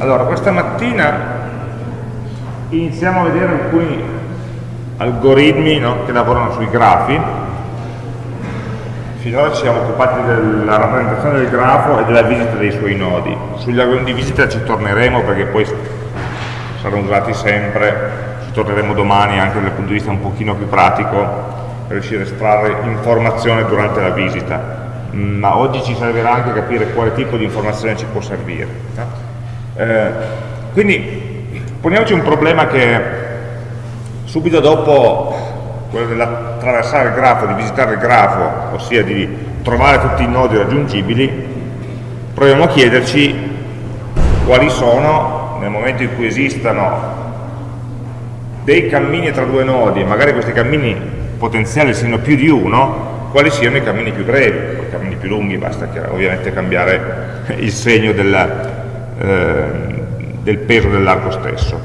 Allora, questa mattina iniziamo a vedere alcuni algoritmi no, che lavorano sui grafi. Finora ci siamo occupati della rappresentazione del grafo e della visita dei suoi nodi. Sugli algoritmi di visita ci torneremo perché poi saranno usati sempre, ci torneremo domani anche dal punto di vista un pochino più pratico per riuscire a estrarre informazione durante la visita. Ma oggi ci servirà anche capire quale tipo di informazione ci può servire. Eh, quindi poniamoci un problema che subito dopo quello dell'attraversare il grafo, di visitare il grafo, ossia di trovare tutti i nodi raggiungibili, proviamo a chiederci quali sono, nel momento in cui esistano dei cammini tra due nodi, magari questi cammini potenziali siano più di uno, quali siano i cammini più brevi, i cammini più lunghi, basta ovviamente cambiare il segno del, eh, del peso dell'arco stesso.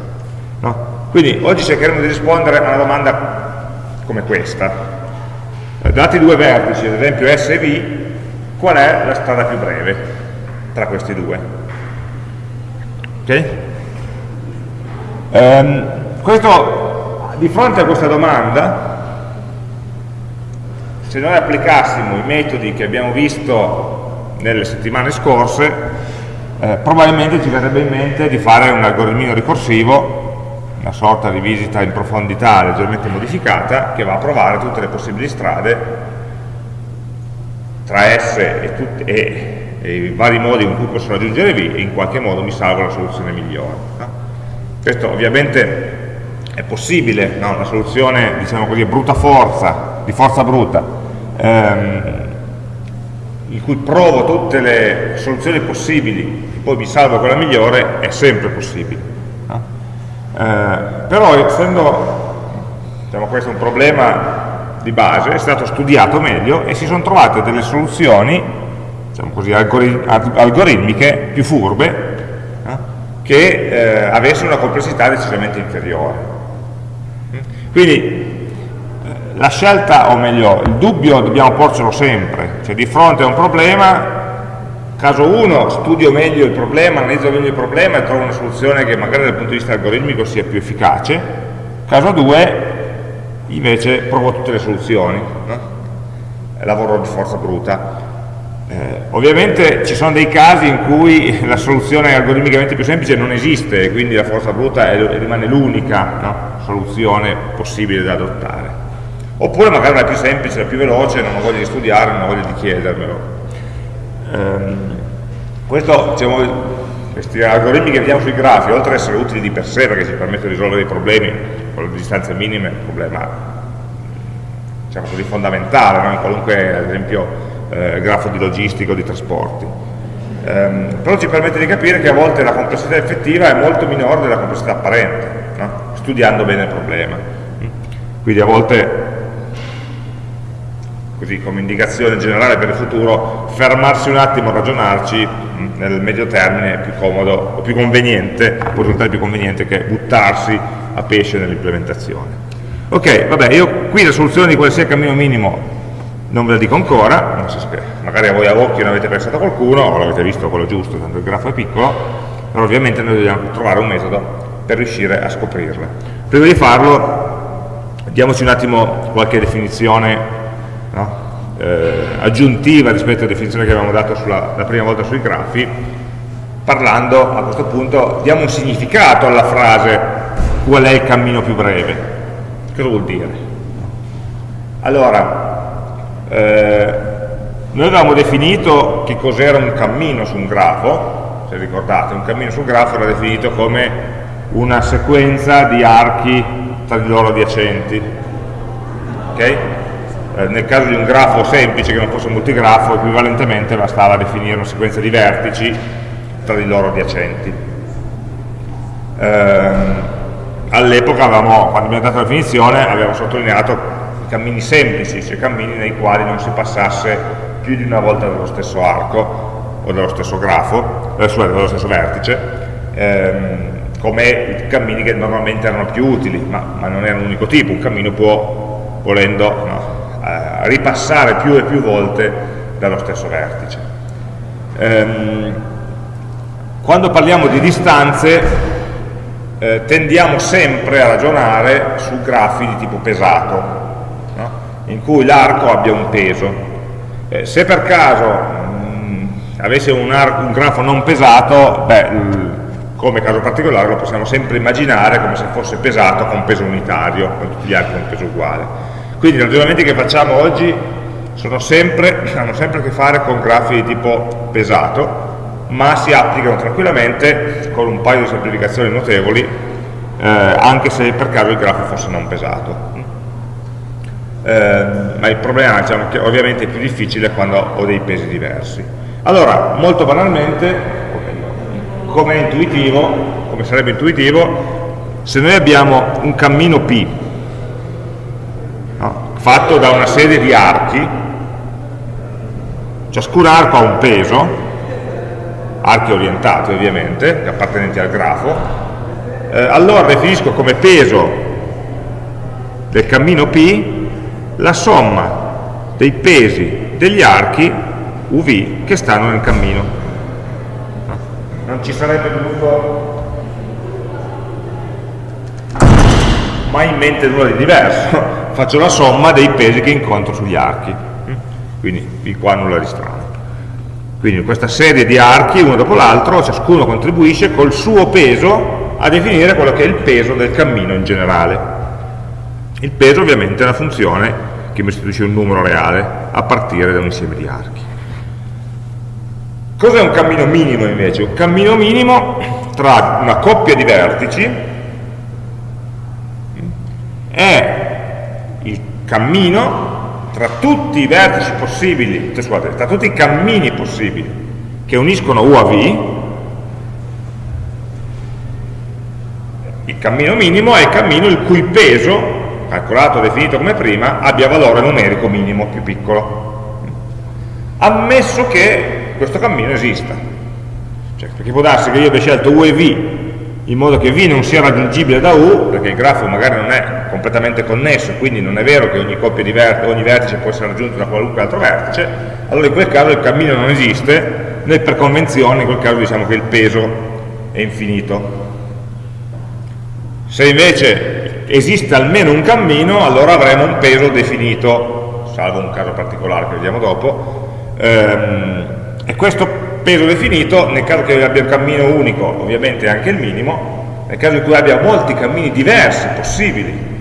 No? Quindi oggi cercheremo di rispondere a una domanda come questa. Eh, dati due vertici, ad esempio S e V, qual è la strada più breve tra questi due? Okay? Um, questo, di fronte a questa domanda, se noi applicassimo i metodi che abbiamo visto nelle settimane scorse, eh, probabilmente ci verrebbe in mente di fare un algoritmino ricorsivo, una sorta di visita in profondità leggermente modificata, che va a provare tutte le possibili strade tra S e, e, e i vari modi in cui posso raggiungere V e in qualche modo mi salvo la soluzione migliore. No? Questo ovviamente è possibile, no? una soluzione diciamo così, brutta forza, di forza bruta, ehm, in cui provo tutte le soluzioni possibili e poi mi salvo quella migliore, è sempre possibile. No? Eh, però essendo diciamo, questo un problema di base, è stato studiato meglio e si sono trovate delle soluzioni diciamo così, algoritmiche più furbe no? che eh, avessero una complessità decisamente inferiore. Quindi la scelta, o meglio, il dubbio dobbiamo porcelo sempre, cioè di fronte a un problema, caso 1 studio meglio il problema, analizzo meglio il problema e trovo una soluzione che magari dal punto di vista algoritmico sia più efficace, caso 2 invece provo tutte le soluzioni, no? lavoro di forza bruta. Eh, ovviamente ci sono dei casi in cui la soluzione algoritmicamente più semplice non esiste e quindi la forza bruta è, rimane l'unica no? soluzione possibile da adottare oppure magari la più semplice, la più veloce, non ho voglia di studiare, non ho voglia di chiedermelo. Ehm, questo, diciamo, questi algoritmi che vediamo sui grafi, oltre ad essere utili di per sé perché ci permettono di risolvere i problemi con le distanze minime, un problema diciamo così, fondamentale, no? in qualunque, ad esempio, eh, grafo di logistico, di trasporti. Ehm, però ci permette di capire che a volte la complessità effettiva è molto minore della complessità apparente, no? studiando bene il problema. Quindi a volte così come indicazione generale per il futuro, fermarsi un attimo a ragionarci mm, nel medio termine è più comodo o più conveniente, può risultare più conveniente che buttarsi a pesce nell'implementazione. Ok, vabbè, io qui la soluzione di quale sia il cammino minimo non ve la dico ancora, so magari a voi a occhio ne avete pensato qualcuno, o l'avete visto quello giusto, tanto il grafo è piccolo, però ovviamente noi dobbiamo trovare un metodo per riuscire a scoprirla. Prima di farlo, diamoci un attimo qualche definizione no? eh, aggiuntiva rispetto alla definizione che avevamo dato sulla, la prima volta sui grafi, parlando a questo punto, diamo un significato alla frase qual è il cammino più breve. Cosa vuol dire? Allora, eh, noi avevamo definito che cos'era un cammino su un grafo, se ricordate, un cammino sul grafo era definito come una sequenza di archi tra di loro adiacenti. Okay? Eh, nel caso di un grafo semplice che non fosse multigrafo equivalentemente bastava definire una sequenza di vertici tra di loro adiacenti. Eh, all'epoca quando abbiamo dato la definizione avevamo sottolineato i cammini semplici cioè cammini nei quali non si passasse più di una volta dallo stesso arco o dallo stesso grafo eh, dallo stesso vertice ehm, come i cammini che normalmente erano più utili ma, ma non erano un unico tipo. Un cammino può volendo no, ripassare più e più volte dallo stesso vertice. Ehm, quando parliamo di distanze eh, tendiamo sempre a ragionare su grafi di tipo pesato, no? in cui l'arco abbia un peso. Eh, se per caso mh, avesse un, un, grafo non pesato, beh, come caso particolare lo possiamo sempre immaginare come se fosse pesato con peso unitario, con tutti gli archi con peso uguale. Quindi i ragionamenti che facciamo oggi sempre, hanno sempre a che fare con grafi di tipo pesato, ma si applicano tranquillamente con un paio di semplificazioni notevoli, eh, anche se per caso il grafo fosse non pesato. Eh, ma il problema diciamo, che ovviamente è più difficile quando ho dei pesi diversi. Allora, molto banalmente, come intuitivo, come sarebbe intuitivo, se noi abbiamo un cammino P fatto da una serie di archi, ciascun arco ha un peso, archi orientati ovviamente, appartenenti al grafo, eh, allora definisco come peso del cammino P la somma dei pesi degli archi UV che stanno nel cammino. Non ci sarebbe venuto mai in mente nulla di diverso faccio la somma dei pesi che incontro sugli archi. Quindi di qua nulla di strano. Quindi questa serie di archi uno dopo l'altro ciascuno contribuisce col suo peso a definire quello che è il peso del cammino in generale. Il peso ovviamente è una funzione che mi istituisce un numero reale a partire da un insieme di archi. Cos'è un cammino minimo invece? Un cammino minimo tra una coppia di vertici è cammino tra tutti i vertici possibili, cioè, scusate, tra tutti i cammini possibili che uniscono U a V, il cammino minimo è il cammino il cui peso, calcolato, definito come prima, abbia valore numerico minimo più piccolo. Ammesso che questo cammino esista. Cioè, perché può darsi che io abbia scelto U e V in modo che V non sia raggiungibile da U, perché il grafo magari non è completamente connesso, quindi non è vero che ogni, vertice, ogni vertice può essere raggiunto da qualunque altro vertice, allora in quel caso il cammino non esiste, noi per convenzione in quel caso diciamo che il peso è infinito. Se invece esiste almeno un cammino, allora avremo un peso definito, salvo un caso particolare che vediamo dopo, ehm, e questo peso definito, nel caso che abbia un cammino unico, ovviamente è anche il minimo, nel caso in cui abbia molti cammini diversi, possibili,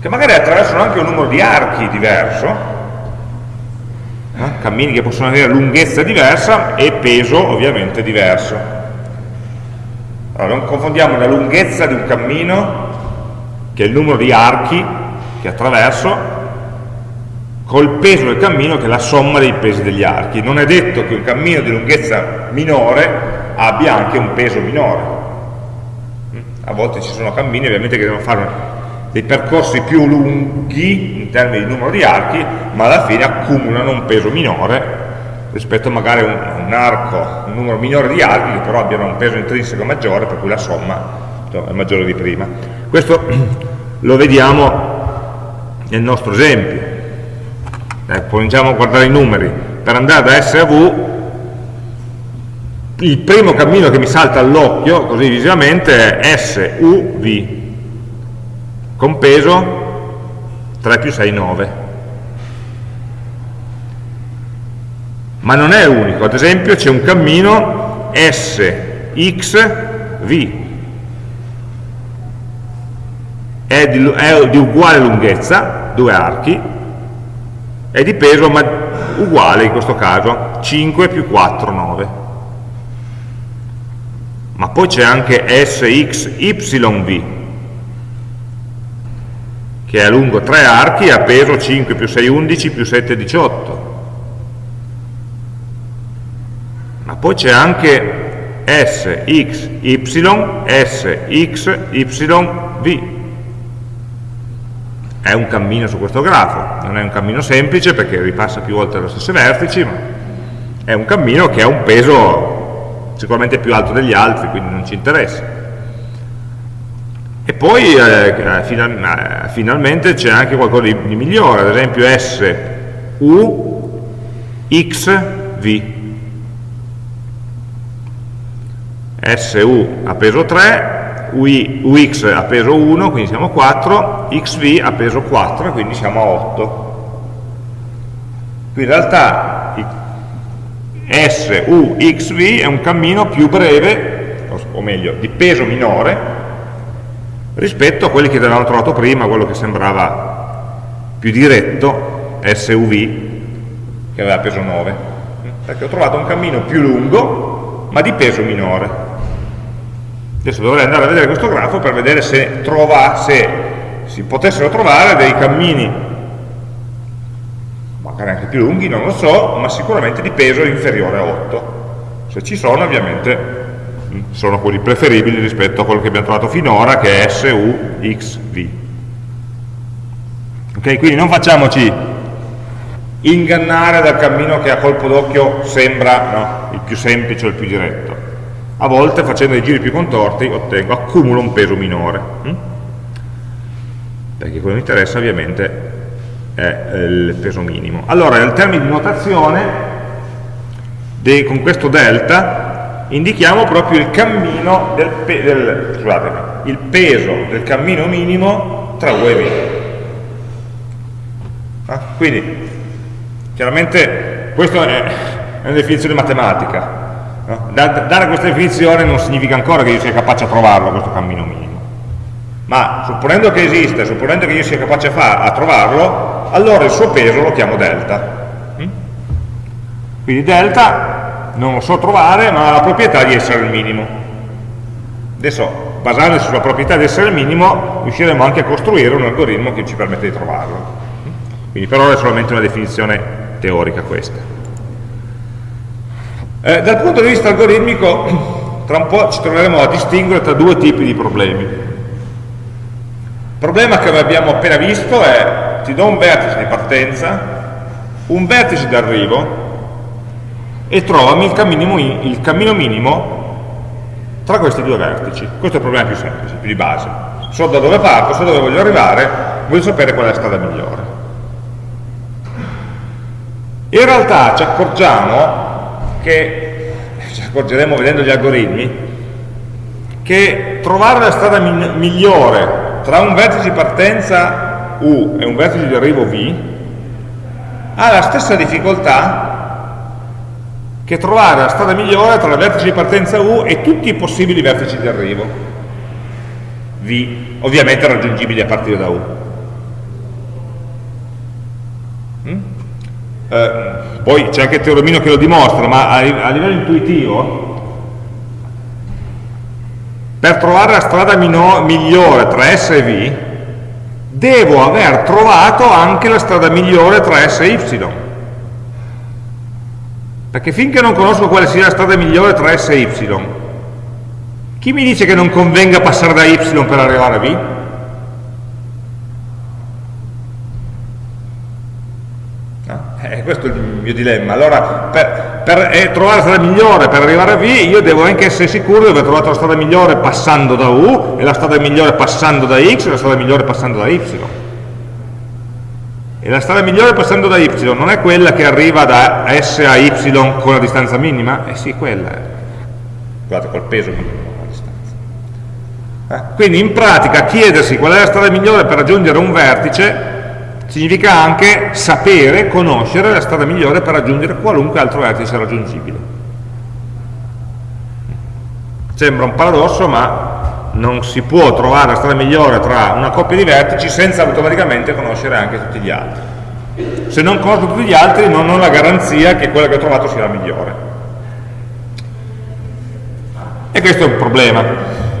che magari attraversano anche un numero di archi diverso, eh? cammini che possono avere lunghezza diversa e peso ovviamente diverso. Allora non confondiamo la lunghezza di un cammino, che è il numero di archi che attraverso, col peso del cammino che è la somma dei pesi degli archi. Non è detto che un cammino di lunghezza minore abbia anche un peso minore. A volte ci sono cammini ovviamente che devono fare dei percorsi più lunghi in termini di numero di archi, ma alla fine accumulano un peso minore rispetto magari a un, un arco, un numero minore di archi che però abbiano un peso intrinseco maggiore, per cui la somma è maggiore di prima. Questo lo vediamo nel nostro esempio. Eh, cominciamo a guardare i numeri, per andare da S a V, il primo cammino che mi salta all'occhio, così visivamente, è S, U, V, con peso 3 più 6, 9. Ma non è unico, ad esempio c'è un cammino S, X, V, è di, è di uguale lunghezza, due archi, è di peso ma uguale in questo caso 5 più 4 9 ma poi c'è anche SXYV che è lungo 3 archi e ha peso 5 più 6 11 più 7 18 ma poi c'è anche SXY SXYV è un cammino su questo grafo, non è un cammino semplice perché ripassa più volte lo stesso vertici, ma è un cammino che ha un peso sicuramente più alto degli altri, quindi non ci interessa. E poi eh, final, finalmente c'è anche qualcosa di, di, migliore, ad esempio S, U, X, V. SU a peso 3, UI, UX a peso 1, quindi siamo a 4, XV a peso 4, quindi siamo a 8. Qui in realtà SUXV è un cammino più breve, o meglio, di peso minore, rispetto a quelli che avevamo trovato prima, quello che sembrava più diretto, SUV, che aveva peso 9. Perché ho trovato un cammino più lungo, ma di peso minore. Adesso dovrei andare a vedere questo grafo per vedere se, trova, se si potessero trovare dei cammini, magari anche più lunghi, non lo so, ma sicuramente di peso inferiore a 8. Se ci sono ovviamente sono quelli preferibili rispetto a quello che abbiamo trovato finora che è SUXV. Ok, quindi non facciamoci ingannare dal cammino che a colpo d'occhio sembra no, il più semplice o il più diretto. A volte facendo dei giri più contorti ottengo, accumulo un peso minore. Hm? Perché quello che mi interessa ovviamente è il peso minimo. Allora, in termini di notazione, con questo delta indichiamo proprio il cammino del, pe del scusatemi, il peso del cammino minimo tra U e V. Ah, quindi, chiaramente, questa è, una definizione matematica. No? dare questa definizione non significa ancora che io sia capace a trovarlo, questo cammino minimo. Ma supponendo che esista, supponendo che io sia capace a, a trovarlo, allora il suo peso lo chiamo delta. Mm? Quindi delta non lo so trovare, ma ha la proprietà di essere il minimo. Adesso, basandosi sulla proprietà di essere il minimo, riusciremo anche a costruire un algoritmo che ci permette di trovarlo. Quindi per ora è solamente una definizione teorica questa. Eh, dal punto di vista algoritmico, tra un po' ci troveremo a distinguere tra due tipi di problemi. Il problema che abbiamo appena visto è, ti do un vertice di partenza, un vertice d'arrivo, e trovami il cammino, il cammino minimo tra questi due vertici. Questo è il problema più semplice, più di base. So da dove parto, so dove voglio arrivare, voglio sapere qual è la strada migliore. In realtà ci accorgiamo che, ci accorgeremo vedendo gli algoritmi, che trovare la strada migliore tra un vertice di partenza U e un vertice di arrivo V ha la stessa difficoltà che trovare la strada migliore tra il vertice di partenza U e tutti i possibili vertici di arrivo V, ovviamente raggiungibili a partire da U. Mm? Eh, poi c'è anche il teoremino che lo dimostra, ma a, a livello intuitivo, per trovare la strada migliore tra S e V, devo aver trovato anche la strada migliore tra S e Y perché finché non conosco quale sia la strada migliore tra S e Y, chi mi dice che non convenga passare da Y per arrivare a V? No? Eh, questo è il mio dilemma. Allora, per, per eh, trovare la strada migliore per arrivare a V, io devo anche essere sicuro di aver trovato la strada migliore passando da U, e la strada migliore passando da X, e la strada migliore passando da Y. E la strada migliore passando da y non è quella che arriva da s a y con la distanza minima? Eh sì, quella è. Guardate, col peso minimo la distanza. Eh? Quindi in pratica chiedersi qual è la strada migliore per raggiungere un vertice significa anche sapere, conoscere la strada migliore per raggiungere qualunque altro vertice raggiungibile. Sembra un paradosso, ma non si può trovare la strada migliore tra una coppia di vertici senza automaticamente conoscere anche tutti gli altri. Se non conosco tutti gli altri non ho la garanzia che quella che ho trovato sia la migliore. E questo è un problema.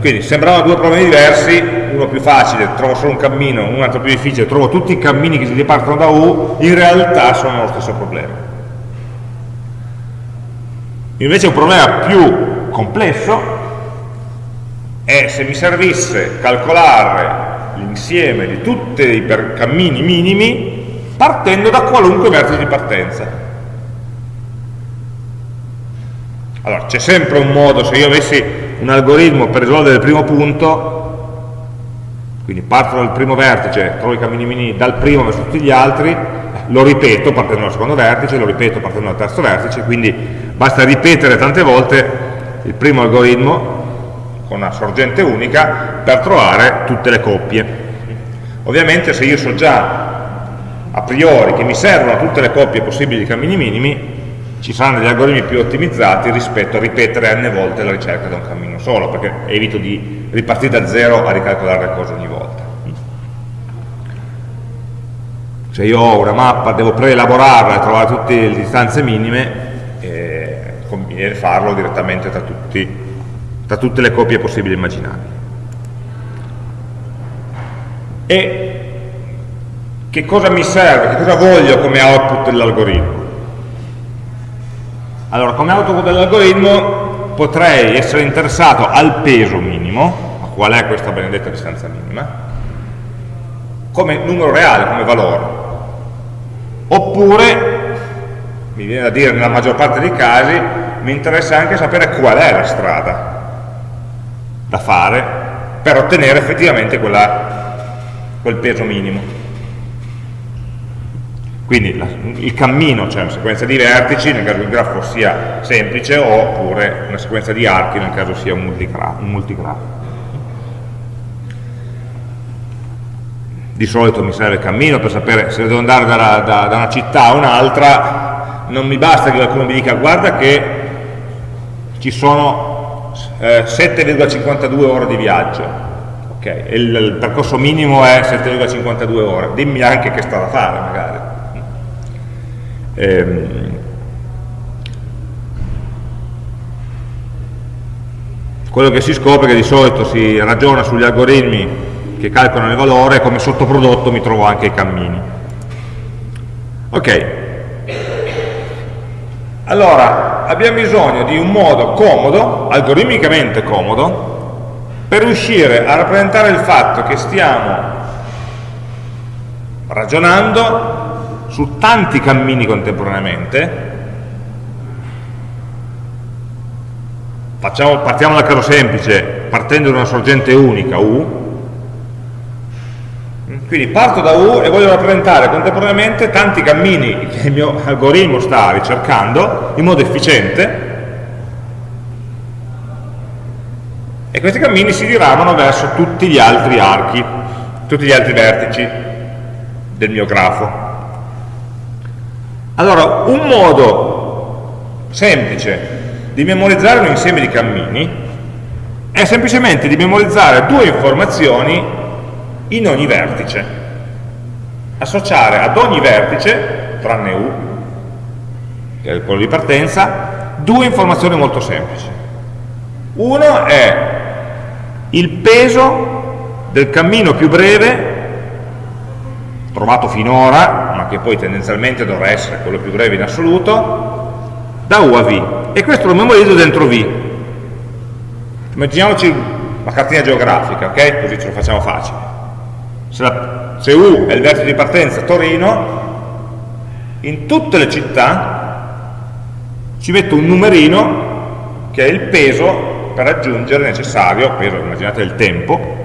Quindi sembravano due problemi diversi, uno più facile, trovo solo un cammino, un altro più difficile, trovo tutti i cammini che si ripartono da U, in realtà sono lo stesso problema. Invece un problema più complesso è se mi servisse calcolare l'insieme di tutti i cammini minimi partendo da qualunque vertice di partenza. Allora, c'è sempre un modo, se io avessi un algoritmo per risolvere il primo punto, quindi parto dal primo vertice, trovo i cammini minimi dal primo verso tutti gli altri, lo ripeto partendo dal secondo vertice, lo ripeto partendo dal terzo vertice, quindi basta ripetere tante volte il primo algoritmo con una sorgente unica per trovare tutte le coppie. Ovviamente se io so già a priori che mi servono tutte le coppie possibili di cammini minimi, ci saranno degli algoritmi più ottimizzati rispetto a ripetere n volte la ricerca da un cammino solo, perché evito di ripartire da zero a ricalcolare le cose ogni volta. Se io ho una mappa, devo preelaborarla e trovare tutte le distanze minime, eh, conviene farlo direttamente tra, tutti, tra tutte le coppie possibili e immaginabili. E che cosa mi serve, che cosa voglio come output dell'algoritmo? Allora, come output dell'algoritmo potrei essere interessato al peso minimo, a qual è questa benedetta distanza minima, come numero reale, come valore. Oppure, mi viene da dire nella maggior parte dei casi, mi interessa anche sapere qual è la strada da fare per ottenere effettivamente quella, quel peso minimo. Quindi la, il cammino, cioè una sequenza di vertici nel caso il grafo sia semplice oppure una sequenza di archi nel caso sia un multigrafo. Un multigrafo. Di solito mi serve il cammino per sapere se devo andare da, da, da una città a un'altra, non mi basta che qualcuno mi dica guarda che ci sono eh, 7,52 ore di viaggio, okay. il, il percorso minimo è 7,52 ore, dimmi anche che sta da fare magari Ehm, quello che si scopre è che di solito si ragiona sugli algoritmi che calcolano il valore e come sottoprodotto mi trovo anche i cammini. Ok, allora abbiamo bisogno di un modo comodo, algoritmicamente comodo, per riuscire a rappresentare il fatto che stiamo ragionando su tanti cammini contemporaneamente, Facciamo, partiamo dal caso semplice, partendo da una sorgente unica, U, quindi parto da U e voglio rappresentare contemporaneamente tanti cammini che il mio algoritmo sta ricercando in modo efficiente e questi cammini si diramano verso tutti gli altri archi, tutti gli altri vertici del mio grafo. Allora, un modo semplice di memorizzare un insieme di cammini è semplicemente di memorizzare due informazioni in ogni vertice. Associare ad ogni vertice, tranne U, che è quello di partenza, due informazioni molto semplici. Uno è il peso del cammino più breve trovato finora che poi tendenzialmente dovrà essere quello più breve in assoluto, da U a V. E questo lo memorizzo dentro V. Immaginiamoci la cartina geografica, ok? Così ce lo facciamo facile. Se, la, se U è il vertice di partenza Torino, in tutte le città ci metto un numerino che è il peso per raggiungere necessario, peso immaginate il tempo,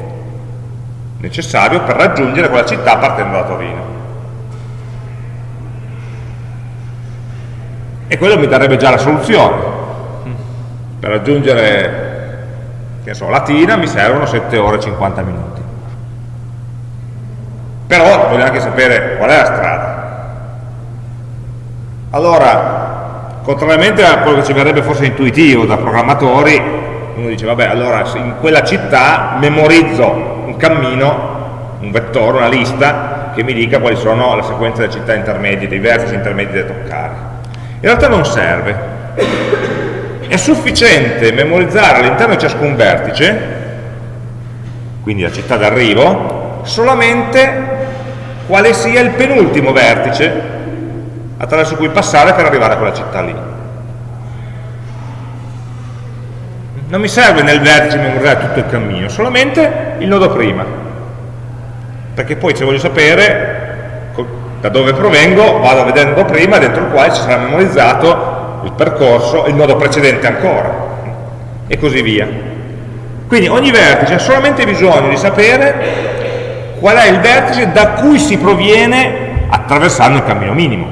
necessario per raggiungere quella città partendo da Torino. e quello mi darebbe già la soluzione per raggiungere che so, Latina mi servono 7 ore e 50 minuti però voglio anche sapere qual è la strada allora contrariamente a quello che ci verrebbe forse intuitivo da programmatori uno dice vabbè allora in quella città memorizzo un cammino un vettore, una lista che mi dica quali sono le sequenze delle città intermedie, dei vertici intermedi da toccare in realtà non serve. È sufficiente memorizzare all'interno di ciascun vertice, quindi la città d'arrivo, solamente quale sia il penultimo vertice attraverso cui passare per arrivare a quella città lì. Non mi serve nel vertice memorizzare tutto il cammino, solamente il nodo prima. Perché poi se voglio sapere da dove provengo vado a vedere il nodo prima dentro il quale ci sarà memorizzato il percorso, il nodo precedente ancora e così via quindi ogni vertice ha solamente bisogno di sapere qual è il vertice da cui si proviene attraversando il cammino minimo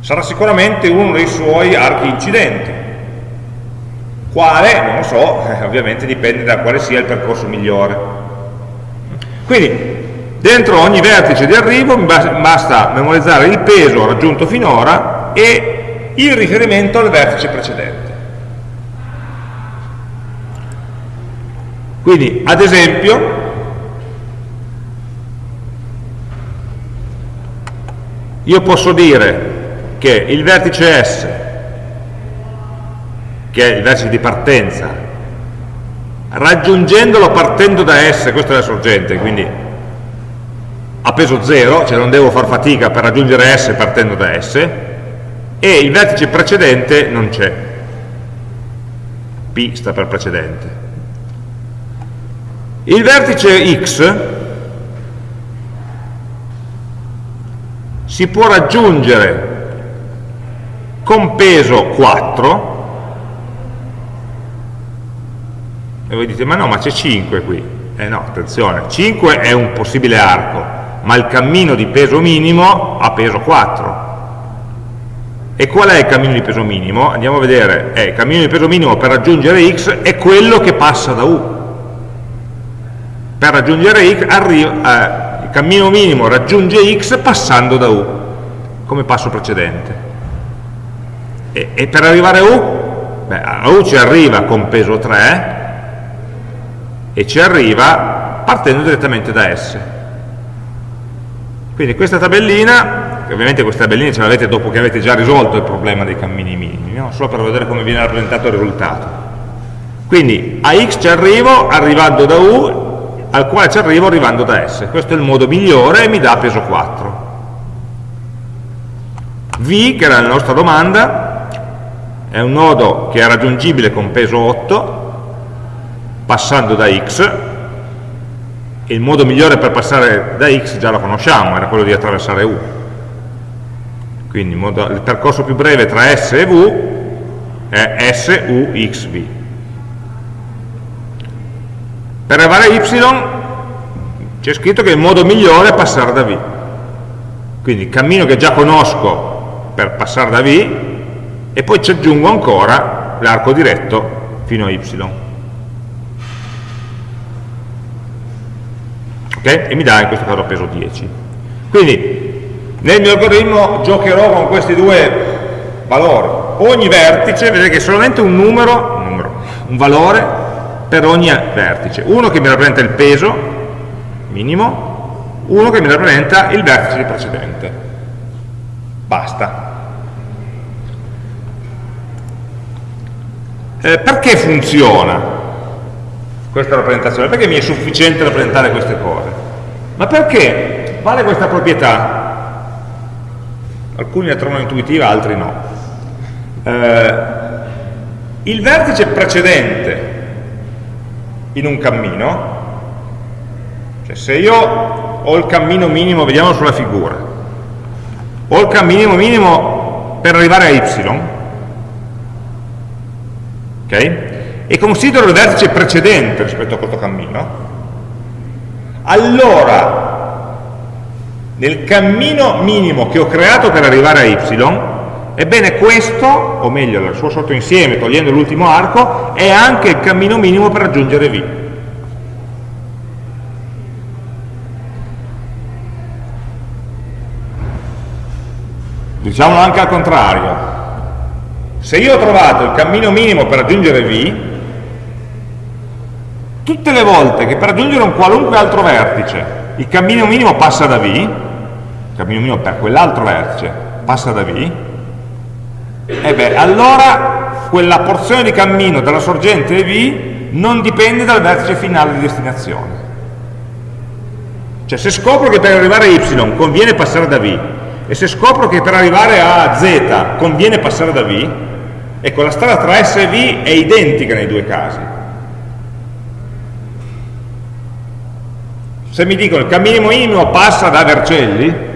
sarà sicuramente uno dei suoi archi incidenti Quale? Non lo so, eh, ovviamente dipende da quale sia il percorso migliore. Quindi, dentro ogni vertice di arrivo mi basta memorizzare il peso raggiunto finora e il riferimento al vertice precedente. Quindi, ad esempio, io posso dire che il vertice S, che è il vertice di partenza, raggiungendolo partendo da S, questa è la sorgente, quindi a peso 0, cioè non devo far fatica per raggiungere S partendo da S, e il vertice precedente non c'è. P sta per precedente. Il vertice X si può raggiungere con peso 4 e voi dite ma no ma c'è 5 qui. Eh no attenzione 5 è un possibile arco ma il cammino di peso minimo ha peso 4 e qual è il cammino di peso minimo? andiamo a vedere. Eh, il cammino di peso minimo per raggiungere x è quello che passa da u. Per raggiungere x arriva, eh, cammino minimo raggiunge x passando da u come passo precedente e, e per arrivare a U? Beh, a U ci arriva con peso 3 e ci arriva partendo direttamente da S. Quindi questa tabellina, ovviamente questa tabellina ce l'avete dopo che avete già risolto il problema dei cammini minimi, no? solo per vedere come viene rappresentato il risultato. Quindi a X ci arrivo arrivando da U, al quale ci arrivo arrivando da S. Questo è il modo migliore e mi dà peso 4. V, che era la nostra domanda, è un nodo che è raggiungibile con peso 8 passando da x e il modo migliore per passare da x già lo conosciamo, era quello di attraversare u quindi il, il percorso più breve tra s e v è s, u, x, v per arrivare a y c'è scritto che il modo migliore è passare da v. Quindi il cammino che già conosco per passare da v e poi ci aggiungo ancora l'arco diretto fino a y. Ok? e mi dà in questo caso peso 10 quindi nel mio algoritmo giocherò con questi due valori. Ogni vertice, vedete che è solamente un numero, un, numero, un valore per ogni vertice uno che mi rappresenta il peso minimo uno che mi rappresenta il vertice precedente basta Eh, perché funziona questa rappresentazione? Perché mi è sufficiente rappresentare queste cose? Ma perché vale questa proprietà? Alcuni la trovano intuitiva, altri no. Eh, il vertice precedente in un cammino, cioè se io ho il cammino minimo, vediamo sulla figura, ho il cammino minimo per arrivare a y, okay? e considero il vertice precedente rispetto a questo cammino, allora nel cammino minimo che ho creato per arrivare a y, ebbene questo, o meglio il suo sottoinsieme, togliendo l'ultimo arco, è anche il cammino minimo per raggiungere v. Diciamolo anche al contrario, se io ho trovato il cammino minimo per raggiungere V, tutte le volte che per raggiungere un qualunque altro vertice il cammino minimo passa da V, il cammino minimo per quell'altro vertice passa da V, e beh, allora quella porzione di cammino dalla sorgente V non dipende dal vertice finale di destinazione. Cioè se scopro che per arrivare a Y conviene passare da V, e se scopro che per arrivare a Z conviene passare da V, Ecco, la strada tra S e V è identica nei due casi. Se mi dicono il cammino minimo passa da Vercelli, eh,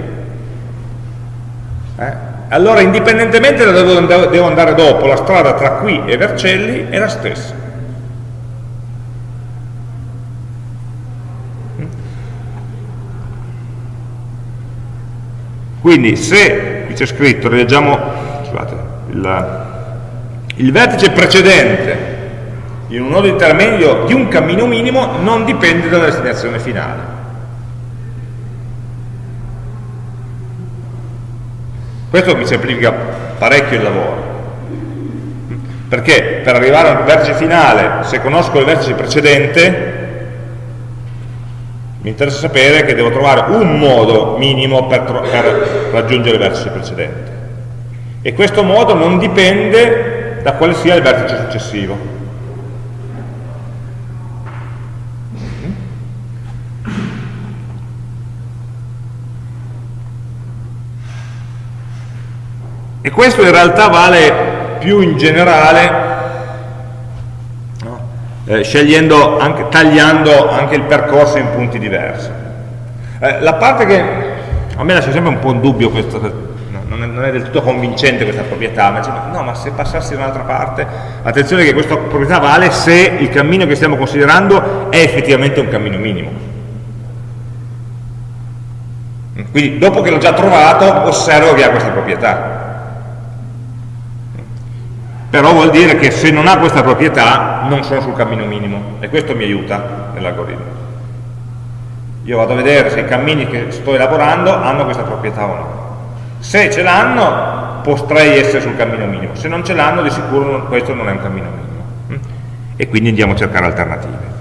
allora indipendentemente da dove devo andare dopo, la strada tra qui e Vercelli è la stessa. Quindi se, qui c'è scritto, rileggiamo, scusate, il, il vertice precedente in un nodo intermedio di un cammino minimo non dipende dalla destinazione finale. Questo mi semplifica parecchio il lavoro. Perché per arrivare al vertice finale, se conosco il vertice precedente, mi interessa sapere che devo trovare un modo minimo per, per raggiungere il vertice precedente. E questo modo non dipende da quale sia il vertice successivo. E questo in realtà vale più in generale, eh, scegliendo anche, tagliando anche il percorso in punti diversi. Eh, la parte che a me lascia sempre un po' in dubbio questo, non è, non è, del tutto convincente questa proprietà, ma dice, no, ma se passassi da un'altra parte, attenzione che questa proprietà vale se il cammino che stiamo considerando è effettivamente un cammino minimo. Quindi dopo che l'ho già trovato, osservo che ha questa proprietà però vuol dire che se non ha questa proprietà non sono sul cammino minimo. E questo mi aiuta nell'algoritmo. Io vado a vedere se i cammini che sto elaborando hanno questa proprietà o no. Se ce l'hanno potrei essere sul cammino minimo. Se non ce l'hanno di sicuro questo non è un cammino minimo. Mm? e quindi andiamo a cercare alternative.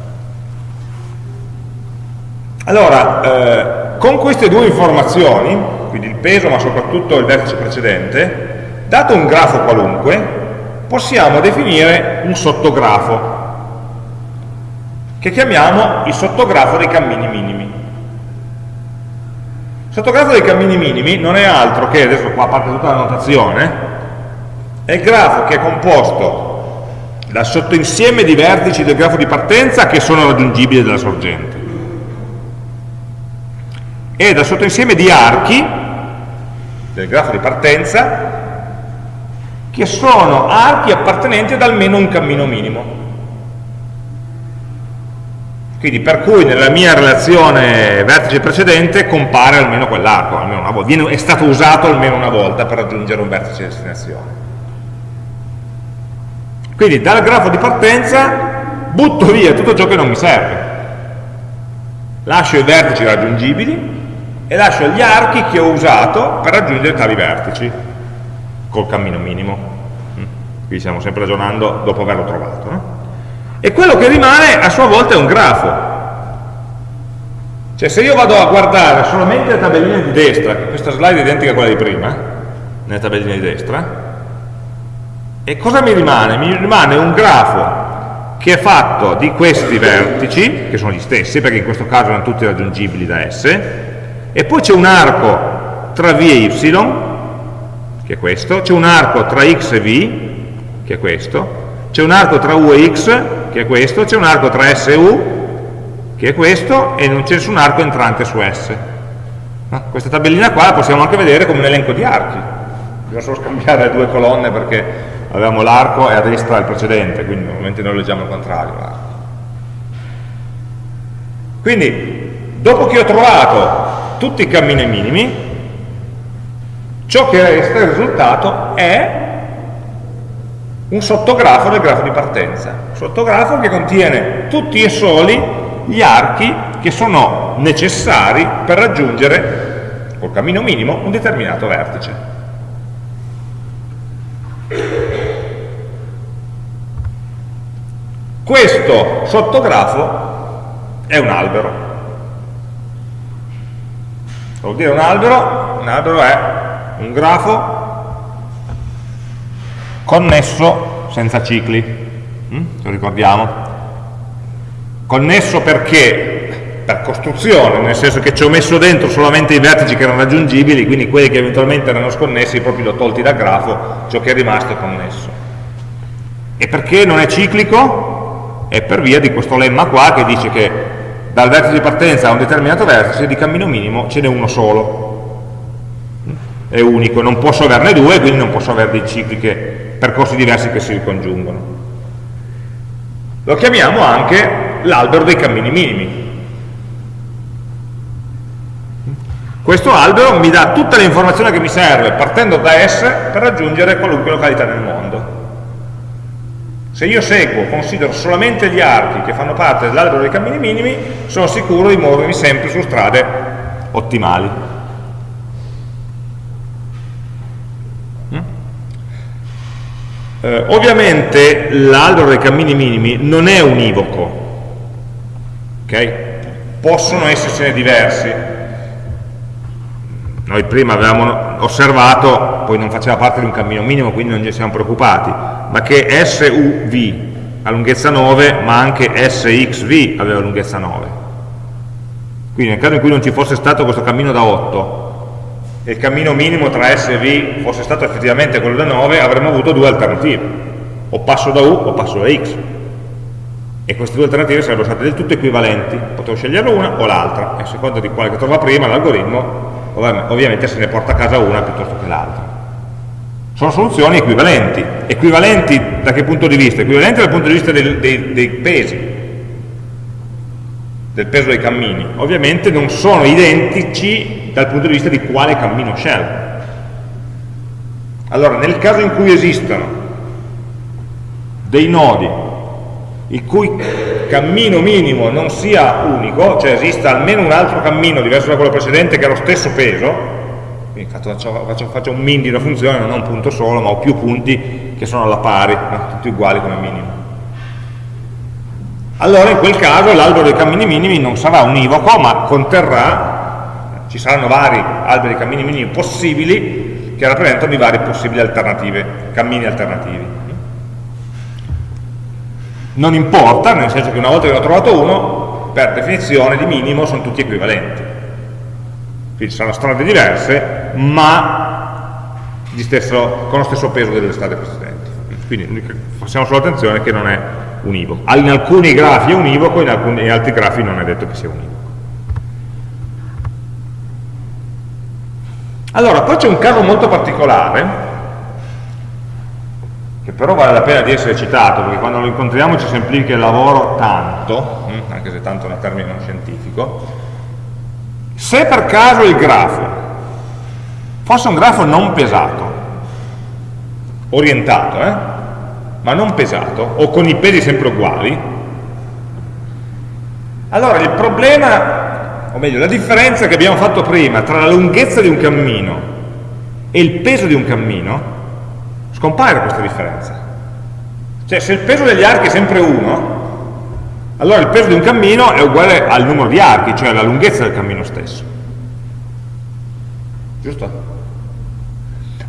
Allora eh, con queste due informazioni quindi il peso ma soprattutto il vertice precedente dato un grafo qualunque possiamo definire un sottografo che chiamiamo il sottografo dei cammini minimi. Il sottografo dei cammini minimi non è altro che, adesso qua parte tutta la notazione, è il grafo che è composto dal sottoinsieme di vertici del grafo di partenza che sono raggiungibili dalla sorgente e dal sottoinsieme di archi del grafo di partenza che sono archi appartenenti ad almeno un cammino minimo. Quindi per cui nella mia relazione vertice precedente compare almeno quell'arco, è stato usato almeno una volta per raggiungere un vertice di destinazione. Quindi dal grafo di partenza butto via tutto ciò che non mi serve. Lascio i vertici raggiungibili e lascio gli archi che ho usato per raggiungere tali vertici col cammino minimo. Mm. Qui stiamo sempre ragionando dopo averlo trovato. No? E quello che rimane a sua volta è un grafo. Cioè se io vado a guardare solamente le tabelline di destra, questa slide è identica a quella di prima, nelle tabelline di destra, e cosa mi rimane? Mi rimane un grafo che è fatto di questi vertici, che sono gli stessi, perché in questo caso erano tutti raggiungibili da S, e poi c'è un arco tra V e Y, che è questo, c'è un arco tra x e v, che è questo, c'è un arco tra u e x, che è questo, c'è un arco tra s e u, che è questo, e non c'è nessun arco entrante su s. No? Questa tabellina qua la possiamo anche vedere come un elenco di archi. Bisogna solo scambiare le due colonne perché avevamo l'arco e a destra il precedente, quindi normalmente noi leggiamo il contrario. Quindi, dopo che ho trovato tutti i cammini minimi, ciò che resta, il risultato, è un sottografo del grafo di partenza, un sottografo che contiene tutti e soli gli archi che sono necessari per raggiungere, col cammino minimo, un determinato vertice. Questo sottografo è un albero. Vuol dire un albero? Un albero è un grafo connesso senza cicli, mm? lo ricordiamo? Connesso perché? Per costruzione, nel senso che ci ho messo dentro solamente i vertici che erano raggiungibili, quindi quelli che eventualmente erano sconnessi proprio li ho tolti dal grafo, ciò che è rimasto è connesso. E perché non è ciclico? È per via di questo lemma qua che dice che dal vertice di partenza a un determinato vertice di cammino minimo ce n'è uno solo, è unico, non posso averne due, quindi non posso avere dei cicli che, percorsi diversi che si ricongiungono. Lo chiamiamo anche l'albero dei cammini minimi. Questo albero mi dà tutte le informazioni che mi serve partendo da S per raggiungere qualunque località nel mondo. Se io seguo, considero solamente gli archi che fanno parte dell'albero dei cammini minimi, sono sicuro di muovermi sempre su strade ottimali. Eh, ovviamente l'albero dei cammini minimi non è univoco, okay? possono essersene diversi. Noi prima avevamo osservato, poi non faceva parte di un cammino minimo, quindi non ci siamo preoccupati, ma che SUV ha lunghezza 9, ma anche SXV aveva lunghezza 9. Quindi nel caso in cui non ci fosse stato questo cammino da 8 e il cammino minimo tra S e V fosse stato effettivamente quello da 9, avremmo avuto due alternative, o passo da U o passo da X. E queste due alternative sarebbero state del tutto equivalenti, potevo scegliere una o l'altra, e a seconda di quale che trova prima l'algoritmo ovviamente se ne porta a casa una piuttosto che l'altra. Sono soluzioni equivalenti. Equivalenti da che punto di vista? Equivalenti dal punto di vista dei, dei, dei pesi, del peso dei cammini. Ovviamente non sono identici dal punto di vista di quale cammino scelgo. Allora, nel caso in cui esistano dei nodi il cui cammino minimo non sia unico, cioè esista almeno un altro cammino diverso da quello precedente che ha lo stesso peso, quindi faccio, faccio, un min di una funzione, non ho un punto solo, ma ho più punti che sono alla pari, tutti uguali come minimo. Allora in quel caso l'albero dei cammini minimi non sarà univoco, ma conterrà, ci saranno vari alberi cammini minimi possibili che rappresentano i vari possibili alternative, cammini alternativi. Non importa, nel senso che una volta che ne ho trovato uno, per definizione di minimo sono tutti equivalenti. Quindi saranno strade diverse, ma stesso, con lo stesso peso delle strade precedenti. Quindi facciamo solo attenzione che non è univoco. In alcuni grafi è univoco, in, alcuni, in altri grafi non è detto che sia univoco. Allora, poi c'è un caso molto particolare, che però vale la pena di essere citato, perché quando lo incontriamo ci semplifica il lavoro tanto, hm, anche se tanto è un termine non scientifico, se per caso il grafo fosse un grafo non pesato, orientato, eh, ma non pesato, o con i pesi sempre uguali, allora il problema, o meglio, la differenza che abbiamo fatto prima tra la lunghezza di un cammino e il peso di un cammino scompare questa differenza. Cioè se il peso degli archi è sempre 1, allora il peso di un cammino è uguale al numero di archi, cioè alla lunghezza del cammino stesso. Giusto?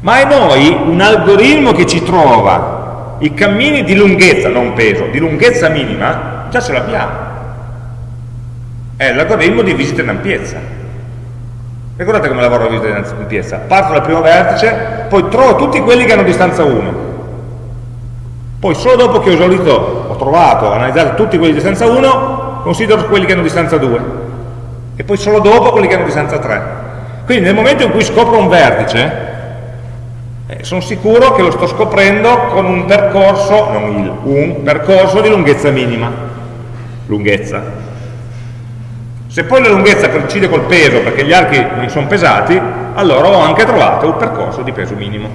Ma è noi un algoritmo che ci trova i cammini di lunghezza, non peso, di lunghezza minima, già ce l'abbiamo. È l'algoritmo di visita in ampiezza. Ricordate come lavora la visita di piazza? Parto dal primo vertice, poi trovo tutti quelli che hanno distanza 1. Poi solo dopo che ho esaurito, ho trovato, ho analizzato tutti quelli di distanza 1, considero quelli che hanno distanza 2. E poi solo dopo quelli che hanno distanza 3. Quindi nel momento in cui scopro un vertice, eh, sono sicuro che lo sto scoprendo con un percorso, non il, un percorso di lunghezza minima. Lunghezza. Se poi la lunghezza coincide col peso perché gli archi non sono pesati, allora ho anche trovato un percorso di peso minimo.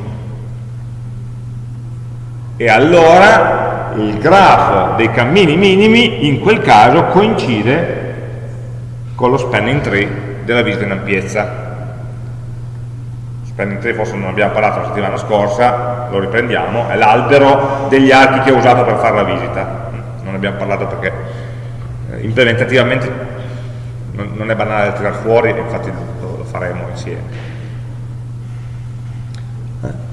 E allora il grafo dei cammini minimi in quel caso coincide con lo spanning tree della visita in ampiezza. Spanning tree forse non abbiamo parlato la settimana scorsa, lo riprendiamo, è l'albero degli archi che ho usato per fare la visita. Non abbiamo parlato perché eh, implementativamente non, non è banale da tirare fuori, infatti lo, lo faremo insieme.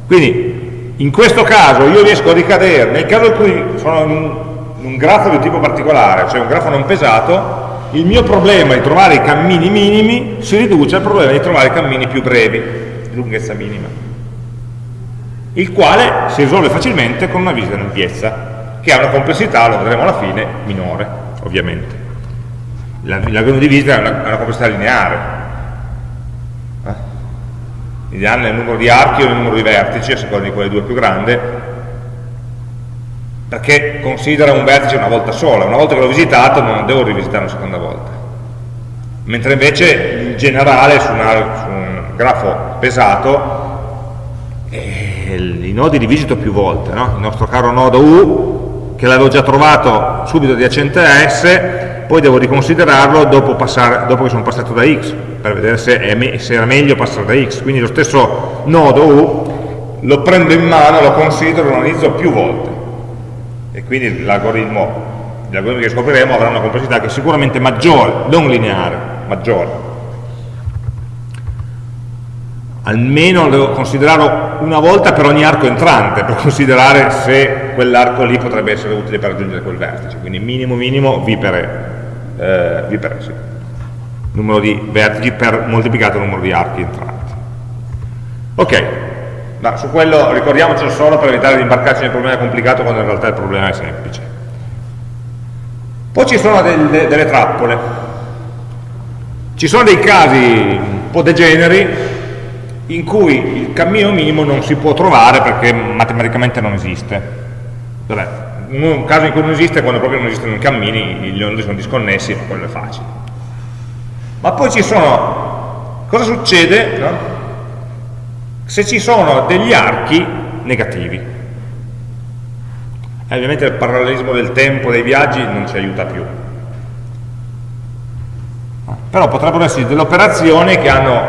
Quindi, in questo caso io riesco a ricadere, nel caso in cui sono in un, in un grafo di tipo particolare, cioè un grafo non pesato, il mio problema di trovare i cammini minimi si riduce al problema di trovare i cammini più brevi, di lunghezza minima, il quale si risolve facilmente con una visita in ampiezza, che ha una complessità, lo vedremo alla fine, minore, ovviamente l'algoritmo di visita è una, una complessità lineare eh? lineare nel numero di archi o nel numero di vertici a seconda di quale due più grande perché considera un vertice una volta sola una volta che l'ho visitato non devo rivisitare una seconda volta mentre invece in generale su, una, su un grafo pesato eh, i nodi li visito più volte no? il nostro caro nodo U che l'avevo già trovato subito adiacente a S, poi devo riconsiderarlo dopo, passare, dopo che sono passato da X, per vedere se, è, se era meglio passare da X. Quindi lo stesso nodo U lo prendo in mano, lo considero, lo analizzo più volte. E quindi l'algoritmo, gli algoritmi che scopriremo avranno una complessità che è sicuramente maggiore, non lineare, maggiore almeno lo devo considerarlo una volta per ogni arco entrante, per considerare se quell'arco lì potrebbe essere utile per raggiungere quel vertice, quindi minimo minimo V per E, eh, e sì. numero di vertici per moltiplicato il numero di archi entranti. Ok, ma su quello ricordiamocelo solo per evitare di imbarcarci nel problema complicato quando in realtà il problema è semplice. Poi ci sono delle, delle trappole, ci sono dei casi un po' degeneri in cui il cammino minimo non si può trovare perché matematicamente non esiste. Vabbè, un caso in cui non esiste è quando proprio non esistono i cammini, gli nodi sono disconnessi, ma quello è facile. Ma poi ci sono, cosa succede no? se ci sono degli archi negativi? Eh, ovviamente il parallelismo del tempo, dei viaggi non ci aiuta più. Però potrebbero essere delle operazioni che hanno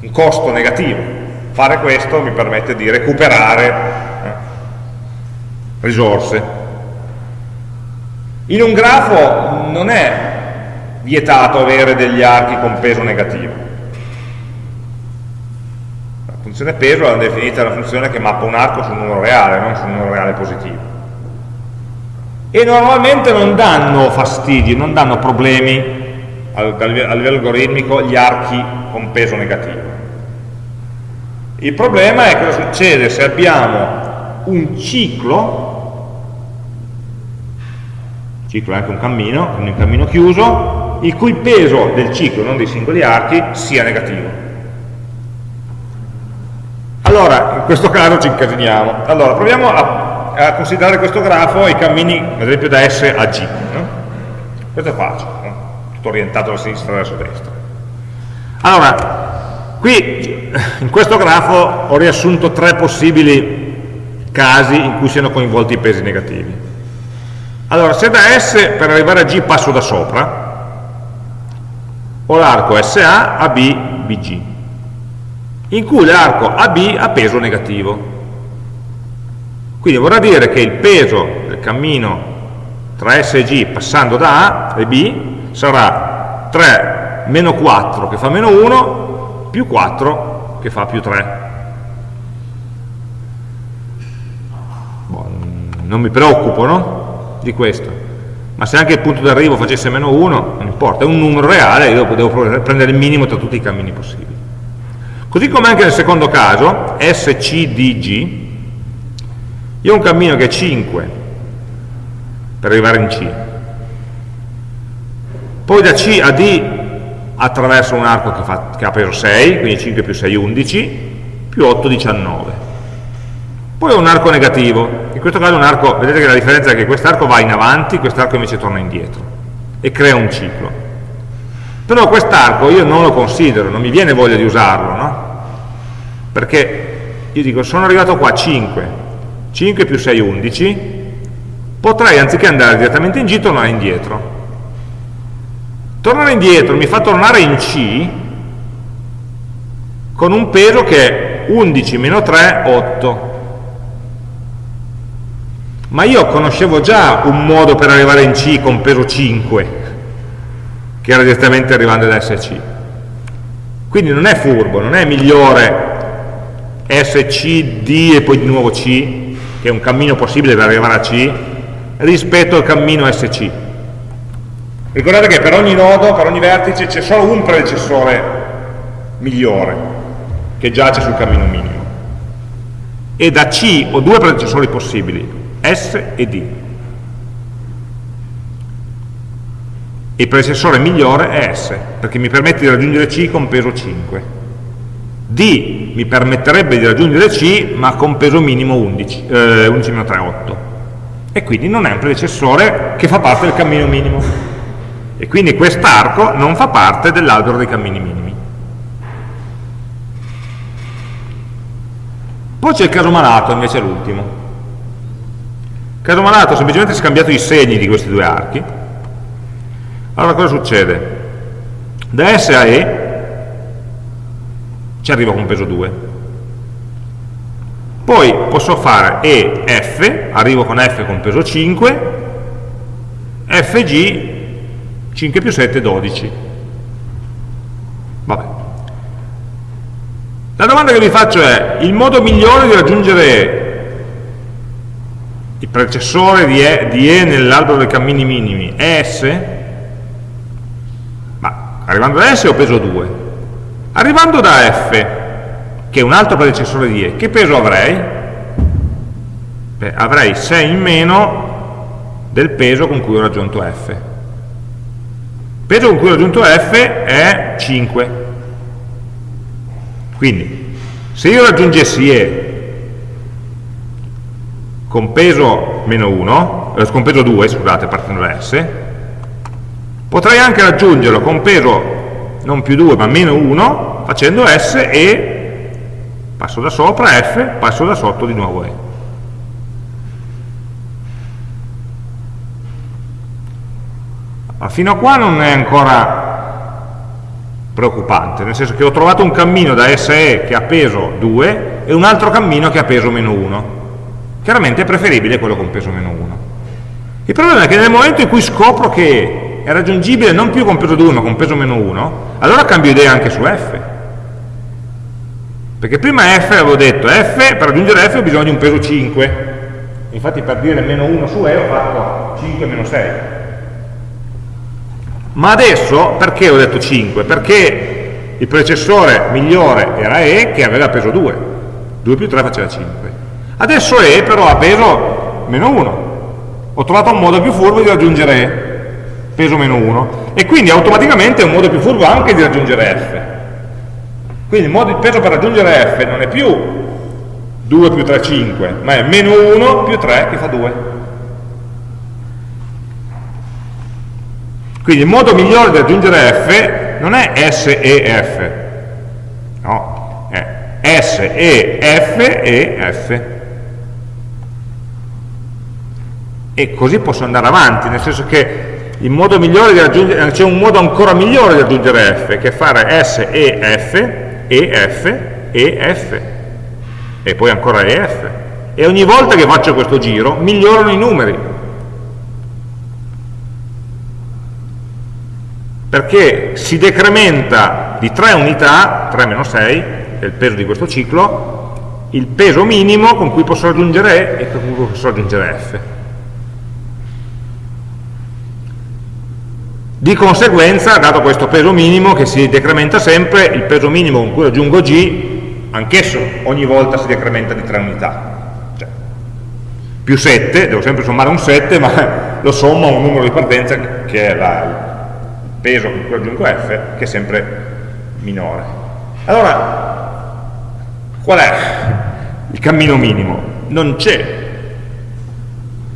un costo negativo. Fare questo mi permette di recuperare risorse. In un grafo non è vietato avere degli archi con peso negativo. La funzione peso è definita una funzione che mappa un arco su un numero reale, non su un numero reale positivo. E normalmente non danno fastidi, non danno problemi a livello algoritmico gli archi con peso negativo. Il problema è cosa succede se abbiamo un ciclo, ciclo è anche un cammino, un cammino chiuso, il cui peso del ciclo, non dei singoli archi, sia negativo. Allora, in questo caso ci incasiniamo. Allora, proviamo a, a considerare questo grafo i cammini, ad esempio, da S a G. No? Questo è facile, no? tutto orientato da sinistra verso destra. Allora, Qui, in questo grafo, ho riassunto tre possibili casi in cui siano coinvolti i pesi negativi. Allora, se da S per arrivare a G passo da sopra, ho l'arco SA, AB, BG, in cui l'arco AB ha peso negativo. Quindi vorrà dire che il peso del cammino tra S e G passando da A e B sarà 3 meno 4 che fa meno 1 più 4 che fa più 3. Boh, non mi preoccupo no? Di questo, ma se anche il punto d'arrivo facesse meno 1, non importa, è un numero reale, io devo prendere il minimo tra tutti i cammini possibili. Così come anche nel secondo caso, SCDG, io ho un cammino che è 5 per arrivare in C, poi da C a D attraverso un arco che, fa, che ha peso 6, quindi 5 più 6 11, più 8 19. Poi ho un arco negativo, in questo caso un arco, vedete che la differenza è che quest'arco va in avanti, quest'arco invece torna indietro e crea un ciclo. Però quest'arco io non lo considero, non mi viene voglia di usarlo, no? Perché io dico, sono arrivato qua a 5, 5 più 6 11, potrei anziché andare direttamente in G tornare indietro Tornare indietro mi fa tornare in C con un peso che è 11 meno 3, 8. Ma io conoscevo già un modo per arrivare in C con peso 5, che era direttamente arrivando da SC. Quindi non è furbo, non è migliore SC, D e poi di nuovo C, che è un cammino possibile per arrivare a C, rispetto al cammino SC Ricordate che per ogni nodo, per ogni vertice, c'è solo un predecessore migliore che giace sul cammino minimo. E da C ho due predecessori possibili, S e D. Il predecessore migliore è S, perché mi permette di raggiungere C con peso 5. D mi permetterebbe di raggiungere C, ma con peso minimo 11, eh, 11 3, 8. E quindi non è un predecessore che fa parte del cammino minimo e quindi quest'arco non fa parte dell'albero dei cammini minimi. Poi c'è il caso malato, invece l'ultimo. Caso malato semplicemente scambiato i segni di questi due archi, allora cosa succede? Da S a E ci arrivo con peso 2. Poi posso fare E, F, arrivo con F con peso 5, F, G, 5 più 7, 12. Vabbè. La domanda che vi faccio è, il modo migliore di raggiungere il predecessore di E, di e nell'albero dei cammini minimi è S? Ma arrivando da S ho peso 2. Arrivando da F, che è un altro predecessore di E, che peso avrei? Beh, avrei 6 in meno del peso con cui ho raggiunto F. Il peso con cui ho raggiunto F è 5. Quindi, se io raggiungessi E con peso meno 1, eh, con peso 2, scusate, partendo da S, potrei anche raggiungerlo con peso non più 2 ma meno 1 facendo S e passo da sopra F, passo da sotto di nuovo E. Ma fino a qua non è ancora preoccupante, nel senso che ho trovato un cammino da SE che ha peso 2 e un altro cammino che ha peso meno 1. Chiaramente è preferibile quello con peso meno 1. Il problema è che nel momento in cui scopro che è raggiungibile non più con peso 2 ma con peso meno 1, allora cambio idea anche su f. Perché prima f avevo detto, f, per raggiungere f ho bisogno di un peso 5. Infatti per dire meno 1 su e ho fatto 5 meno 6. Ma adesso, perché ho detto 5? Perché il predecessore migliore era e che aveva peso 2. 2 più 3 faceva 5. Adesso e però ha peso meno 1. Ho trovato un modo più furbo di raggiungere e peso meno 1, e quindi automaticamente è un modo più furbo anche di raggiungere f. Quindi il, modo, il peso per raggiungere f non è più 2 più 3, 5, ma è meno 1 più 3 che fa 2. Quindi il modo migliore di raggiungere f non è S e F, no, è S e F e F. E così posso andare avanti, nel senso che il modo migliore di raggiungere, c'è un modo ancora migliore di raggiungere f, che è fare S, E, F, E, F, E, F, e poi ancora E, F. E ogni volta che faccio questo giro migliorano i numeri. Perché si decrementa di 3 unità, 3 meno 6, è il peso di questo ciclo, il peso minimo con cui posso raggiungere E e con cui posso raggiungere F. Di conseguenza, dato questo peso minimo che si decrementa sempre, il peso minimo con cui aggiungo G, anch'esso ogni volta si decrementa di 3 unità. Cioè, più 7, devo sempre sommare un 7, ma lo sommo a un numero di partenza che è la, il peso con cui aggiungo F, che è sempre minore. Allora, qual è il cammino minimo? Non c'è.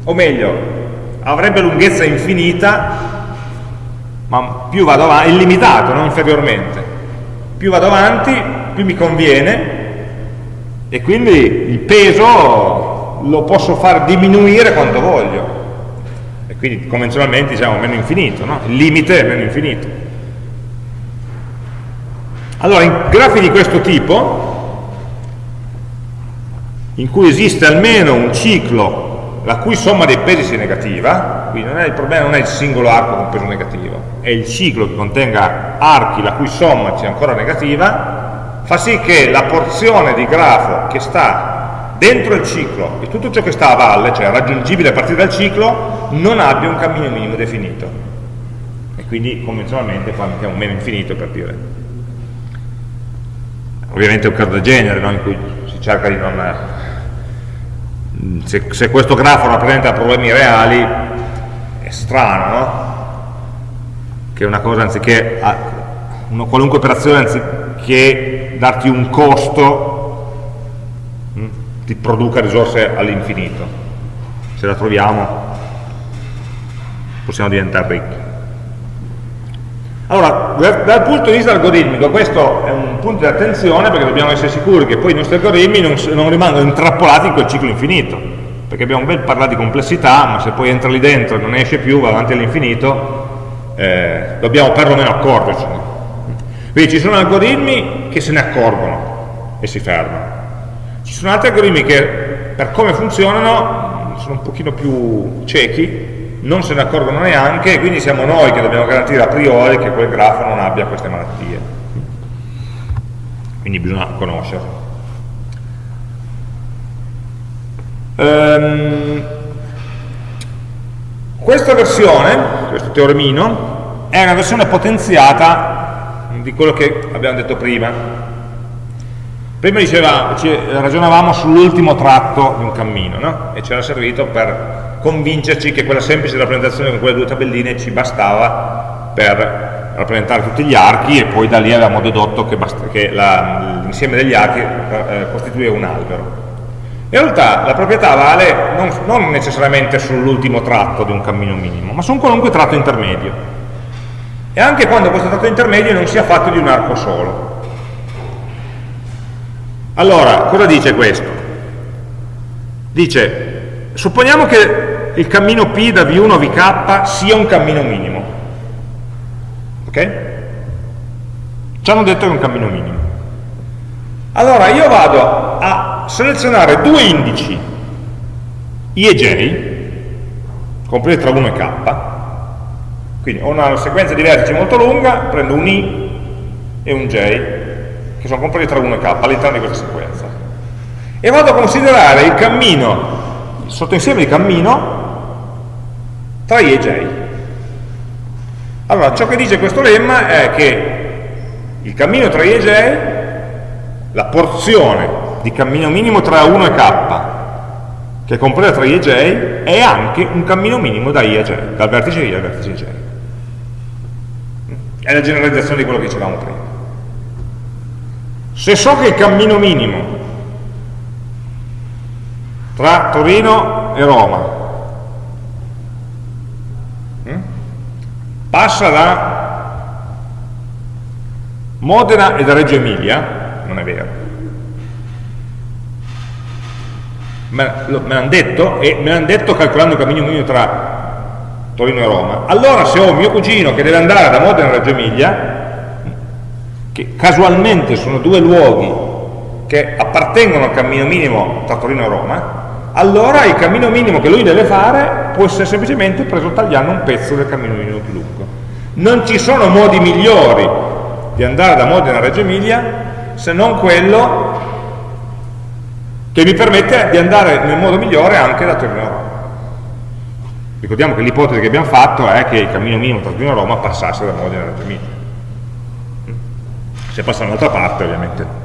O meglio, avrebbe lunghezza infinita ma più vado avanti, illimitato, non inferiormente. Più vado avanti, più mi conviene e quindi il peso lo posso far diminuire quanto voglio. E quindi convenzionalmente diciamo meno infinito, no? il limite è meno infinito. Allora, in grafi di questo tipo, in cui esiste almeno un ciclo la cui somma dei pesi sia negativa, quindi non il problema non è il singolo arco con peso negativo, è il ciclo che contenga archi la cui somma sia ancora negativa, fa sì che la porzione di grafo che sta dentro il ciclo e tutto ciò che sta a valle, cioè raggiungibile a partire dal ciclo, non abbia un cammino minimo definito. E quindi convenzionalmente qua mettiamo meno infinito per dire. Ovviamente è un caso del genere, no? in cui si cerca di non se, se, questo grafo rappresenta problemi reali è strano no? che una cosa anziché una qualunque operazione anziché darti un costo mh, hm, ti produca risorse all'infinito se la troviamo possiamo diventare ricchi allora, dal punto di vista algoritmico, questo è un punto di attenzione perché dobbiamo essere sicuri che poi i nostri algoritmi non, non rimangono intrappolati in quel ciclo infinito. perché abbiamo ben parlato di complessità, ma se poi entra lì dentro e non esce più, va avanti all'infinito, eh, dobbiamo perlomeno accorgercene. Quindi ci sono algoritmi che se ne accorgono e si fermano. Ci sono altri algoritmi che per come funzionano sono un pochino più ciechi, non se ne accorgono neanche quindi siamo noi che dobbiamo garantire a priori che quel grafo non abbia queste malattie. Quindi bisogna conoscerlo. Um, questa versione, questo teoremino, è una versione potenziata di quello che abbiamo detto prima. Prima diceva, ragionavamo sull'ultimo tratto di un cammino, no? e ci era servito per convincerci che quella semplice rappresentazione con quelle due tabelline ci bastava per rappresentare tutti gli archi e poi da lì avevamo dedotto che, che l'insieme degli archi eh, costituiva un albero. In realtà la proprietà vale non, non necessariamente sull'ultimo tratto di un cammino minimo, ma su un qualunque tratto intermedio. E anche quando questo tratto intermedio non sia fatto di un arco solo. Allora, cosa dice questo? Dice, supponiamo che il cammino P da V1 a VK sia un cammino minimo. Ok? Ci hanno detto che è un cammino minimo. Allora io vado a selezionare due indici, i e j, compresi tra 1 e k, quindi ho una sequenza di vertici molto lunga, prendo un i e un j, che sono compresi tra 1 e k all'interno di questa sequenza. E vado a considerare il cammino, il sottoinsieme di cammino, tra i e j. Allora, ciò che dice questo lemma è che il cammino tra i e j, la porzione di cammino minimo tra 1 e k, che è compresa tra i e j, è anche un cammino minimo da i a j, dal vertice i al vertice j. È la generalizzazione di quello che dicevamo prima. Se so che il cammino minimo tra Torino e Roma passa da Modena e da Reggio Emilia, non è vero, me, l'hanno detto e me l'hanno detto calcolando il cammino minimo tra Torino e Roma. Allora se ho mio cugino che deve andare da Modena a Reggio Emilia che casualmente sono due luoghi che appartengono al cammino minimo tra Torino e Roma allora il cammino minimo che lui deve fare può essere semplicemente preso tagliando un pezzo del cammino minimo più lungo non ci sono modi migliori di andare da Modena a Reggio Emilia se non quello che mi permette di andare nel modo migliore anche da Torino Roma. Ricordiamo che l'ipotesi che abbiamo fatto è che il cammino minimo tra Torino Roma passasse da Modena a Reggio Emilia. Se passa da un'altra parte ovviamente.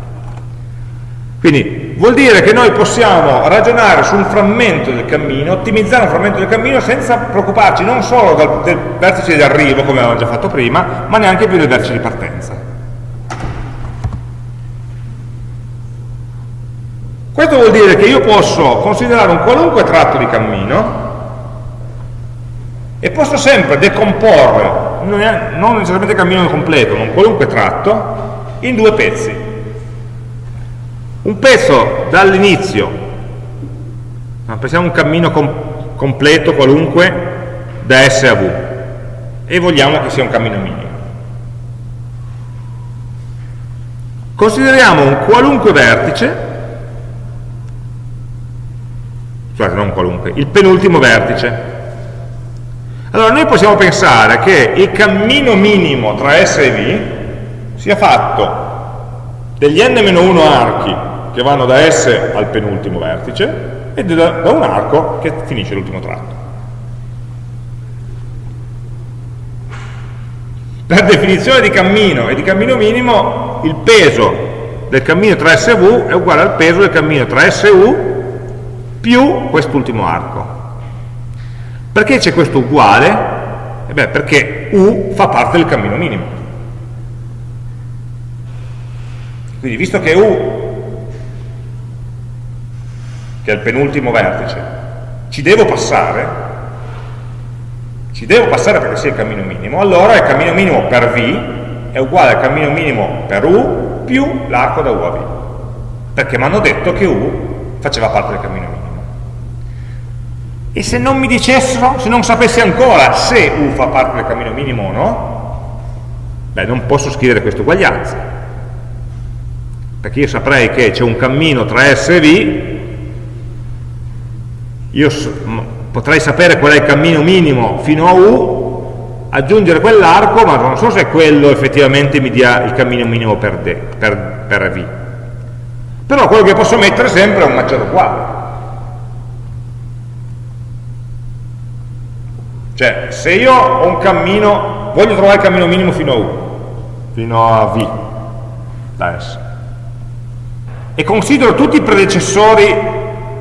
Quindi vuol dire che noi possiamo ragionare su un frammento del cammino, ottimizzare un frammento del cammino senza preoccuparci non solo del, del vertice di arrivo, come avevamo già fatto prima, ma neanche più del vertice di partenza. Questo vuol dire che io posso considerare un qualunque tratto di cammino e posso sempre decomporre, non necessariamente il cammino completo, ma un qualunque tratto, in due pezzi. Un pezzo dall'inizio, pensiamo a un cammino com completo qualunque da S a V e vogliamo che sia un cammino minimo. Consideriamo un qualunque vertice scusate non qualunque, il penultimo vertice. Allora noi possiamo pensare che il cammino minimo tra S e V sia fatto degli n-1 archi che vanno da S al penultimo vertice e da, da un arco che finisce l'ultimo tratto. Per definizione di cammino e di cammino minimo, il peso del cammino tra S e V è uguale al peso del cammino tra S e U più quest'ultimo arco. Perché c'è questo uguale? Eh beh, perché U fa parte del cammino minimo. Quindi visto che U, che è il penultimo vertice, ci devo passare, ci devo passare perché sia il cammino minimo, allora il cammino minimo per V è uguale al cammino minimo per U più l'arco da U a V. Perché mi hanno detto che U faceva parte del cammino minimo. E se non mi dicessero, se non sapessi ancora se U fa parte del cammino minimo o no, beh, non posso scrivere questa uguaglianza. Perché io saprei che c'è un cammino tra S e V, io potrei sapere qual è il cammino minimo fino a U, aggiungere quell'arco, ma non so se quello effettivamente mi dia il cammino minimo per, D, per, per V. Però quello che posso mettere sempre è un maggiore uguale. Cioè, se io ho un cammino, voglio trovare il cammino minimo fino a U, fino a V, da S, e considero tutti i predecessori